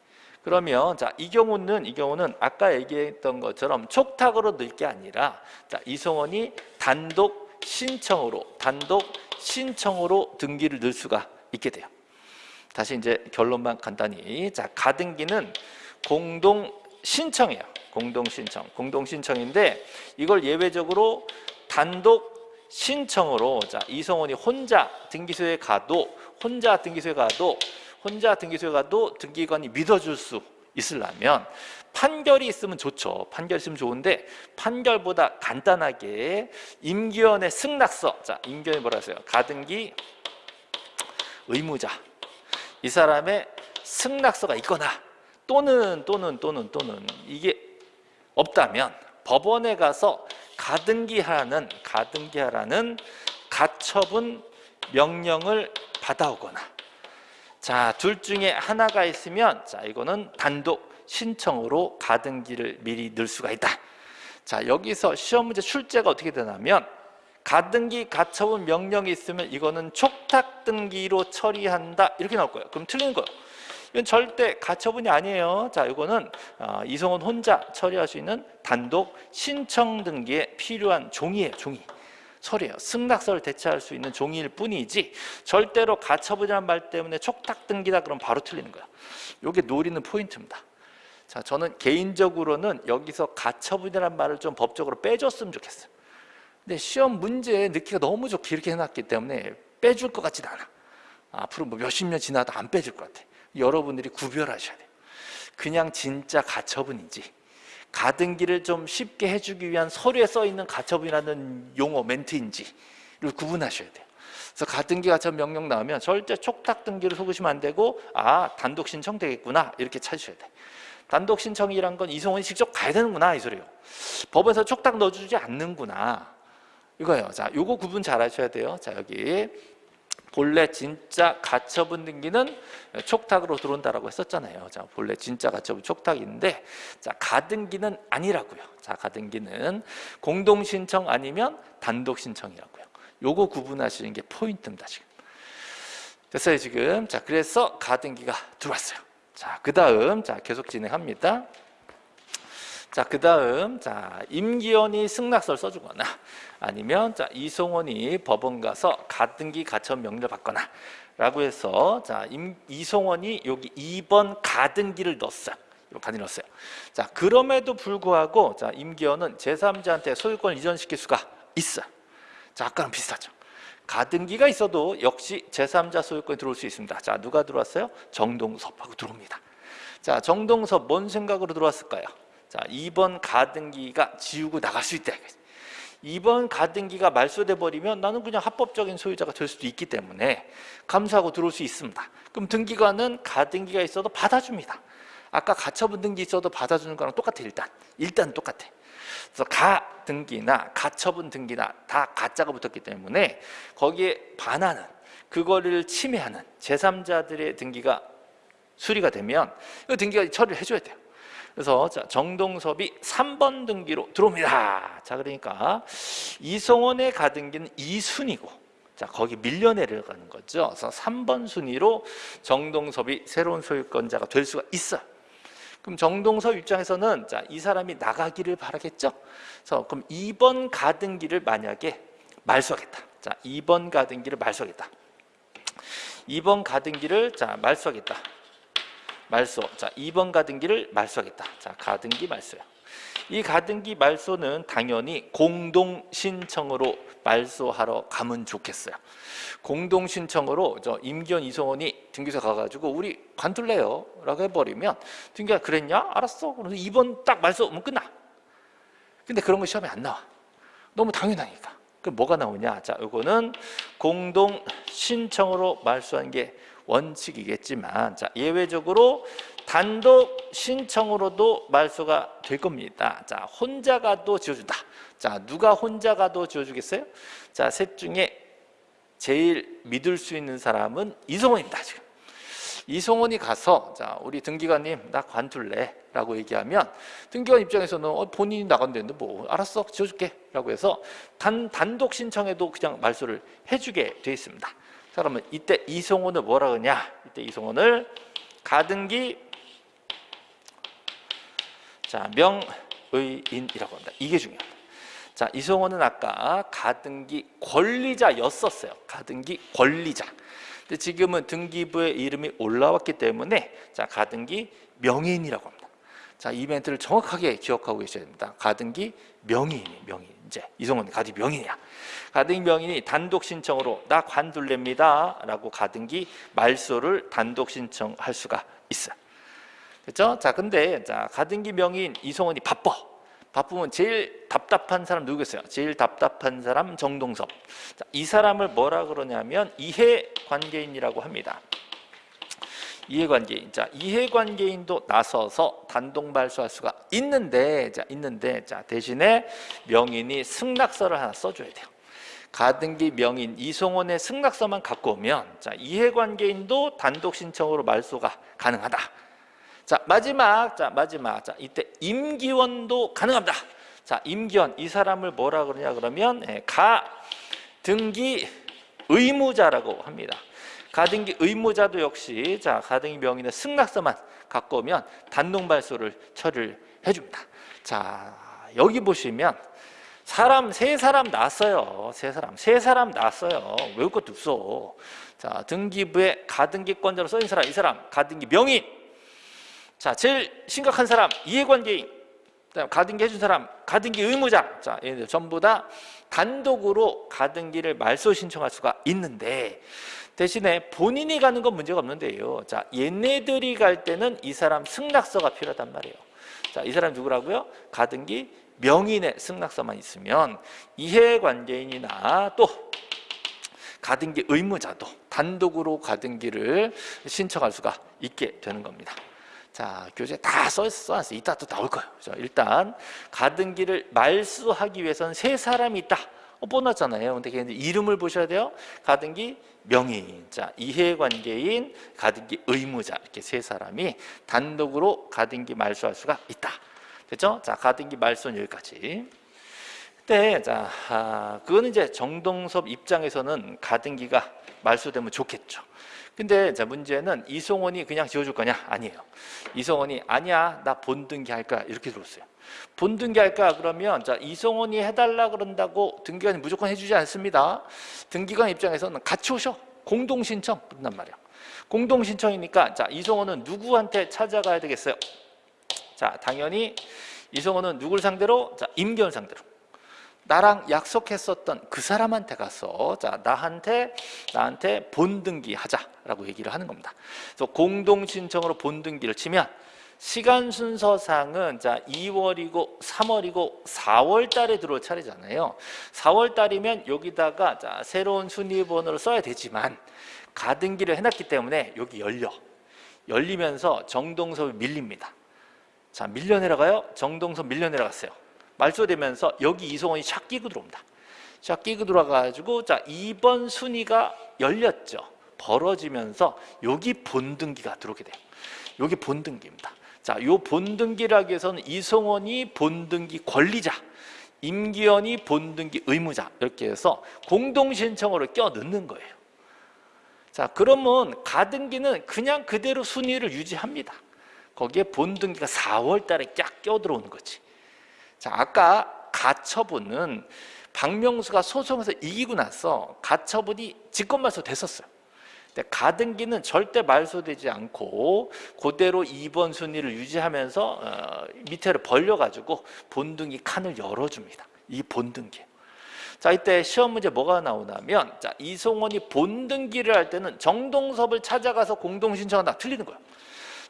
그러면 자, 이 경우는 이 경우는 아까 얘기했던 것처럼 촉탁으로 넣을 게 아니라 자, 이성원이 단독 신청으로 단독 신청으로 등기를 넣을 수가 있게 돼요. 다시 이제 결론만 간단히 자, 가등기는 공동 신청이에요. 공동 신청. 공동 신청인데 이걸 예외적으로 단독 신청으로 자, 이성원이 혼자 등기소에 가도 혼자 등기소에 가도 혼자 등기소에 가도 등기관이 믿어줄 수 있으려면 판결이 있으면 좋죠. 판결 있으면 좋은데 판결보다 간단하게 임기원의 승낙서 자 임기원이 뭐라 했어요? 가등기 의무자 이 사람의 승낙서가 있거나 또는 또는 또는 또는 이게 없다면 법원에 가서 가등기하라는 가등기하라는 가처분 명령을 받아오거나 자, 둘 중에 하나가 있으면 자, 이거는 단독 신청으로 가등기를 미리 넣을 수가 있다. 자, 여기서 시험 문제 출제가 어떻게 되냐면 가등기 가처분 명령이 있으면 이거는 촉탁 등기로 처리한다. 이렇게 나올 거예요. 그럼 틀린 거예요. 이건 절대 가처분이 아니에요. 자, 이거는 어, 이성원 혼자 처리할 수 있는 단독 신청 등기에 필요한 종이에요. 종이. 서류예요. 승낙서를 대체할 수 있는 종이일 뿐이지 절대로 가처분이라는 말 때문에 촉탁 등기다 그러면 바로 틀리는 거야. 이게 노리는 포인트입니다. 자, 저는 개인적으로는 여기서 가처분이라는 말을 좀 법적으로 빼줬으면 좋겠어요. 근데 시험 문제에 넣기가 너무 좋게 이렇게 해놨기 때문에 빼줄 것 같지는 않아. 앞으로 뭐 몇십 년 지나도 안 빼줄 것 같아. 여러분들이 구별하셔야 돼요. 그냥 진짜 가처분이지 가등기를 좀 쉽게 해주기 위한 서류에 써 있는 가처분이라는 용어 멘트인지를 구분하셔야 돼요. 그래서 가등기 가처분 명령 나오면 절대 촉탁 등기를 속으시면 안 되고 아 단독 신청 되겠구나 이렇게 찾으셔야 돼. 단독 신청이란 건 이성원이 직접 가야 되는구나 이 소리요. 법에서 촉탁 넣어주지 않는구나 이거예요. 자, 요거 구분 잘 하셔야 돼요. 자 여기 본래 진짜 가처분 등기는 촉탁으로 들어온다라고 했었잖아요. 자, 본래 진짜 가처분 촉탁인데 자, 가등기는 아니라고요. 자, 가등기는 공동 신청 아니면 단독 신청이라고요. 요거 구분하시는 게 포인트입니다, 지금. 됐어요, 지금. 자, 그래서 가등기가 들어왔어요. 자, 그다음 자, 계속 진행합니다. 자, 그 다음 자, 임기원이 승낙서를 써 주거나 아니면 자 이송원이 법원 가서 가등기 가처 명령을 받거나 라고 해서 자 임, 이송원이 여기 2번 가등기를 넣었어요. 가등기 넣었어요. 자 그럼에도 불구하고 자 임기원은 제3자한테 소유권을 이전시킬 수가 있어요. 자 아까랑 비슷하죠. 가등기가 있어도 역시 제3자 소유권이 들어올 수 있습니다. 자 누가 들어왔어요? 정동섭하고 들어옵니다. 자 정동섭 뭔 생각으로 들어왔을까요? 자 2번 가등기가 지우고 나갈 수 있다. 이번 가등기가 말소돼 버리면 나는 그냥 합법적인 소유자가 될 수도 있기 때문에 감수하고 들어올 수 있습니다. 그럼 등기관은 가등기가 있어도 받아줍니다. 아까 가처분 등기 있어도 받아주는 거랑 똑같아 일단 일단 똑같아. 그래서 가 등기나 가처분 등기나 다 가짜가 붙었기 때문에 거기에 반하는 그거를 침해하는 제3자들의 등기가 수리가 되면 이 등기가 처리를 해줘야 돼요. 그래서 자, 정동섭이 3번 등기로 들어옵니다. 자, 그러니까 이성원의 가등기는 2순위고 자, 거기 밀려 내려가는 거죠. 그래서 3번 순위로 정동섭이 새로운 소유권자가 될 수가 있어요. 그럼 정동섭 입장에서는 자, 이 사람이 나가기를 바라겠죠. 그래서 그럼 2번 가등기를 만약에 말소하겠다. 자, 2번 가등기를 말소하겠다. 2번 가등기를 자, 말소하겠다. 말소. 자, 2번 가등기를 말소하겠다. 자, 가등기 말소요. 이 가등기 말소는 당연히 공동 신청으로 말소하러 가면 좋겠어요. 공동 신청으로 저 임기현 이성원이 등기소 가가지고 우리 관둘래요라고 해버리면 등기가 그랬냐? 알았어. 그래서 2번 딱 말소하면 끝나. 근데 그런 거 시험에 안 나와. 너무 당연하니까. 그럼 뭐가 나오냐? 자, 이거는 공동 신청으로 말소한 게 원칙이겠지만 자, 예외적으로 단독 신청으로도 말소가 될 겁니다. 자, 혼자 가도 지어준다. 자, 누가 혼자 가도 지어주겠어요? 자, 셋 중에 제일 믿을 수 있는 사람은 이성원입니다. 지금. 이성원이 가서 자 우리 등기관님 나 관둘래 라고 얘기하면 등기관 입장에서는 어, 본인이 나간다는데 뭐 알았어 지어줄게 라고 해서 단, 단독 신청에도 그냥 말소를 해주게 돼 있습니다 자 그러면 이때 이송원을 뭐라 그러냐? 이때 이송원을 가등기 자 명의인이라고 합니다. 이게 중요합니다. 자 이송원은 아까 가등기 권리자였었어요. 가등기 권리자. 근데 지금은 등기부의 이름이 올라왔기 때문에 자 가등기 명의인이라고 합니다. 자이 멘트를 정확하게 기억하고 계셔야 됩니다. 가등기 명의인이 명의 이제 이송원 가등기 명의인이야. 가등기 명인이 단독 신청으로 나 관둘랍니다 라고 가등기 말소를 단독 신청할 수가 있어요 그렇죠? 자 근데 자 가등기 명인 이성원이 바빠 바쁘면 제일 답답한 사람 누구겠어요? 제일 답답한 사람 정동섭 자, 이 사람을 뭐라 그러냐면 이해관계인이라고 합니다 이해관계인. 자, 이해관계인도 나서서 단독 발소할 수가 있는데, 자, 있는데, 자, 대신에 명인이 승낙서를 하나 써줘야 돼요. 가등기 명인 이송원의 승낙서만 갖고 오면 자 이해관계인도 단독 신청으로 말소가 가능하다. 자 마지막 자 마지막 자 이때 임기원도 가능합니다. 자 임기원 이 사람을 뭐라 그러냐 그러면 예, 가 등기 의무자라고 합니다. 가등기 의무자도 역시 자 가등기 명인의 승낙서만 갖고 오면 단독 발소를 처리를 해줍니다. 자 여기 보시면 사람 세 사람 낳았어요. 세 사람 세 사람 낳았어요. 외울 것도 없어. 자 등기부에 가등기권자로 써있는 사람 이 사람 가등기 명인. 자 제일 심각한 사람 이해관계인. 그다음 가등기 해준 사람 가등기 의무자. 자 얘네들 전부 다 단독으로 가등기를 말소 신청할 수가 있는데 대신에 본인이 가는 건 문제가 없는데요. 자 얘네들이 갈 때는 이 사람 승낙서가 필요하단 말이에요. 자 이 사람 누구라고요? 가등기 명인의 승낙서만 있으면 이해관계인이나 또 가등기 의무자도 단독으로 가등기를 신청할 수가 있게 되는 겁니다. 자, 교재에 다 써놨어요. 이따 또 나올 거예요. 자, 일단 가등기를 말소하기 위해서는 세 사람이 있다. 어, 뻔하잖아요. 근데 걔는 이름을 보셔야 돼요. 가등기 명의인, 자 이해관계인, 가등기 의무자 이렇게 세 사람이 단독으로 가등기 말소할 수가 있다. 됐죠? 자 가등기 말소는 여기까지. 네, 자, 아, 그거는 이제 정동섭 입장에서는 가등기가 말소되면 좋겠죠. 근데 자 문제는 이송원이 그냥 지어줄 거냐? 아니에요. 이송원이 아니야, 나 본등기 할 거야 이렇게 들었어요. 본등기 할까 그러면 자 이송원이 해달라 그런다고 등기관이 무조건 해주지 않습니다. 등기관 입장에서는 같이 오셔 공동 신청 그런단 말이야. 공동 신청이니까 자 이송원은 누구한테 찾아가야 되겠어요? 자 당연히 이송원은 누굴 상대로? 자 임견 상대로. 나랑 약속했었던 그 사람한테 가서 자 나한테 나한테 본등기 하자라고 얘기를 하는 겁니다. 그래서 공동 신청으로 본등기를 치면 시간 순서상은 자 2월이고 3월이고 4월 달에 들어올 차례잖아요. 4월 달이면 여기다가 자 새로운 순위 번호를 써야 되지만 가등기를 해놨기 때문에 여기 열려 열리면서 정동섭이 밀립니다. 자 밀려 내려가요. 정동섭 밀려 내려갔어요. 말소되면서 여기 이송원이 샥 끼고 들어옵니다. 샥 끼고 들어와가지고 자 2번 순위가 열렸죠. 벌어지면서 여기 본등기가 들어오게 돼요. 여기 본등기입니다. 자, 요 본등기라기 위해서는 이송원이 본등기 권리자, 임기현이 본등기 의무자 이렇게 해서 공동신청으로 껴 넣는 거예요. 자, 그러면 가등기는 그냥 그대로 순위를 유지합니다. 거기에 본등기가 4월 달에 쫙 껴들어오는 거지. 자, 아까 가처분은 박명수가 소송에서 이기고 나서 가처분이 직권말소 됐었어요. 가등기는 절대 말소되지 않고 그대로 2번 순위를 유지하면서 어, 밑에를 벌려가지고 본등기 칸을 열어줍니다. 이 본등기. 자 이때 시험 문제 뭐가 나오냐면 자 이송원이 본등기를 할 때는 정동섭을 찾아가서 공동신청한다 틀리는 거예요.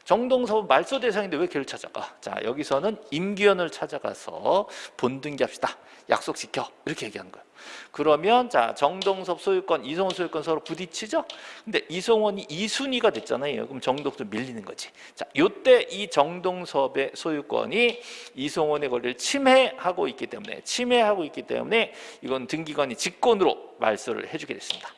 정동섭은 말소 대상인데 왜 걔를 찾아가? 자 여기서는 임기현을 찾아가서 본등기 합시다. 약속시켜 이렇게 얘기하는 거예요. 그러면 자 정동섭 소유권, 이송원 소유권 서로 부딪히죠. 근데 이송원이 이순위가 됐잖아요. 그럼 정동섭 밀리는 거지. 자, 요때 이 정동섭의 소유권이 이송원의 권리를 침해하고 있기 때문에 침해하고 있기 때문에 이건 등기관이 직권으로 말소를 해주게 됐습니다.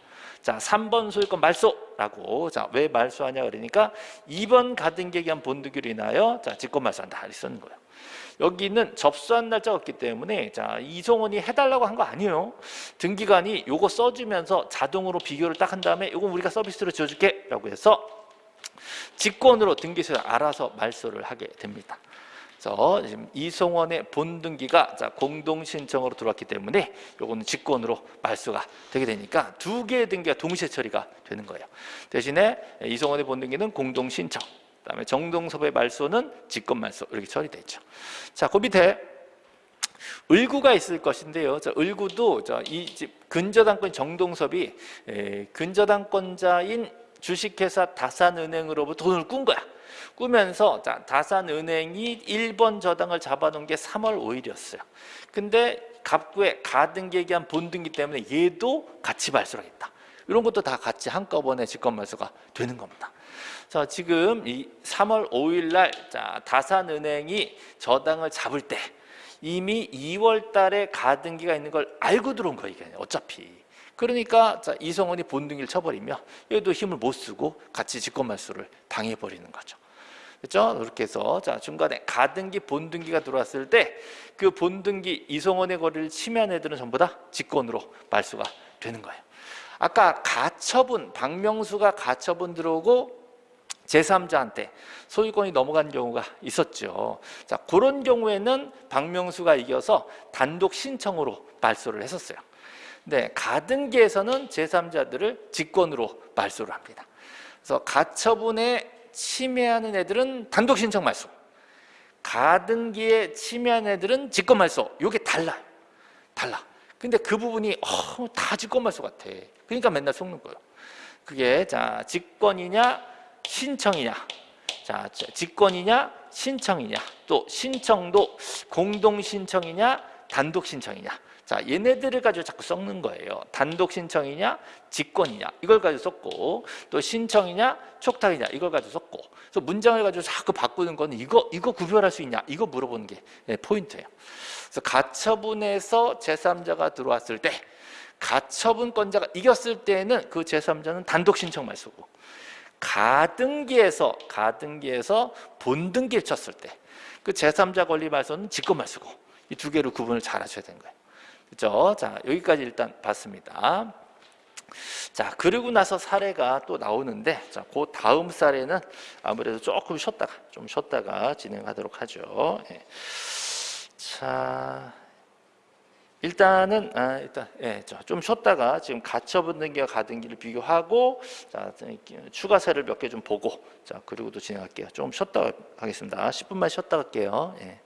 자, 3번 소유권 말소라고. 자, 왜 말소하냐 그러니까 2번 가등기에 의한 본득기로 인하여 자, 직권 말소한다. 쓰는 거예요. 여기는 접수한 날짜가 없기 때문에 자 이송원이 해달라고 한 거 아니에요. 등기관이 요거 써주면서 자동으로 비교를 딱 한 다음에 요거 우리가 서비스로 지어줄게 라고 해서 직권으로 등기소에 알아서 말소를 하게 됩니다. 그래서 지금 이송원의 본등기가 자 공동 신청으로 들어왔기 때문에 요거는 직권으로 말소가 되게 되니까 두 개의 등기가 동시에 처리가 되는 거예요. 대신에 이송원의 본등기는 공동 신청 그다음에 정동섭의 말소는 직권 말소 이렇게 처리돼 있죠. 자, 그 밑에 을구가 있을 것인데요. 자, 을구도 이 근저당권 정동섭이 에, 근저당권자인 주식회사 다산은행으로부터 돈을 꾼 거야. 꾸면서 자, 다산은행이 1번 저당을 잡아놓은 게 3월 5일이었어요. 근데 갑구에 가등기에 대한 본등기 때문에 얘도 같이 발소하겠다. 이런 것도 다 같이 한꺼번에 직권 말소가 되는 겁니다. 자, 지금 이 3월 5일 날 자, 다산은행이 저당을 잡을 때 이미 2월 달에 가등기가 있는 걸 알고 들어온 거예요. 어차피. 그러니까 자, 이성원이 본등기를 쳐버리면 얘도 힘을 못 쓰고 같이 직권말소를 당해버리는 거죠. 그렇죠? 그렇게 해서 자 중간에 가등기, 본등기가 들어왔을 때 그 본등기 이성원의 거리를 침해한 애들은 전부 다 직권으로 말소가 되는 거예요. 아까 가처분, 박명수가 가처분 들어오고 제3자한테 소유권이 넘어간 경우가 있었죠. 자, 그런 경우에는 박명수가 이겨서 단독 신청으로 말소를 했었어요. 네, 가등기에서는 제3자들을 직권으로 말소를 합니다. 그래서 가처분에 침해하는 애들은 단독 신청 말소. 가등기에 침해하는 애들은 직권 말소. 이게 달라요. 달라. 근데 그 부분이 어, 다 직권 말소 같아. 그러니까 맨날 속는 거예요. 그게 자 직권이냐 신청이냐 자 직권이냐 신청이냐 또 신청도 공동 신청이냐 단독 신청이냐? 자, 얘네들을 가지고 자꾸 섞는 거예요. 단독 신청이냐, 직권이냐 이걸 가지고 썼고 또 신청이냐, 촉탁이냐 이걸 가지고 썼고. 그래서 문장을 가지고 자꾸 바꾸는 거는 이거 이거 구별할 수 있냐 이거 물어보는 게 예, 포인트예요. 그래서 가처분에서 제3자가 들어왔을 때 가처분권자가 이겼을 때는 그 제3자는 단독 신청만 쓰고 가등기에서 가등기에서 본등기를 쳤을 때 그 제3자 권리 말소는 직권만 쓰고 이 두 개로 구분을 잘 하셔야 되는 거예요. 그렇죠? 자, 여기까지 일단 봤습니다. 자, 그리고 나서 사례가 또 나오는데 자, 그 다음 사례는 아무래도 조금 쉬었다가 좀 쉬었다가 진행하도록 하죠. 예. 자, 일단은 아, 일단 예, 저, 좀 쉬었다가 지금 가처분 등기와 가등 기를 비교하고 자, 추가 사례를 몇 개 좀 보고 자, 그리고 또 진행할게요. 좀 쉬었다 하겠습니다. 10분만 쉬었다 갈게요. 예.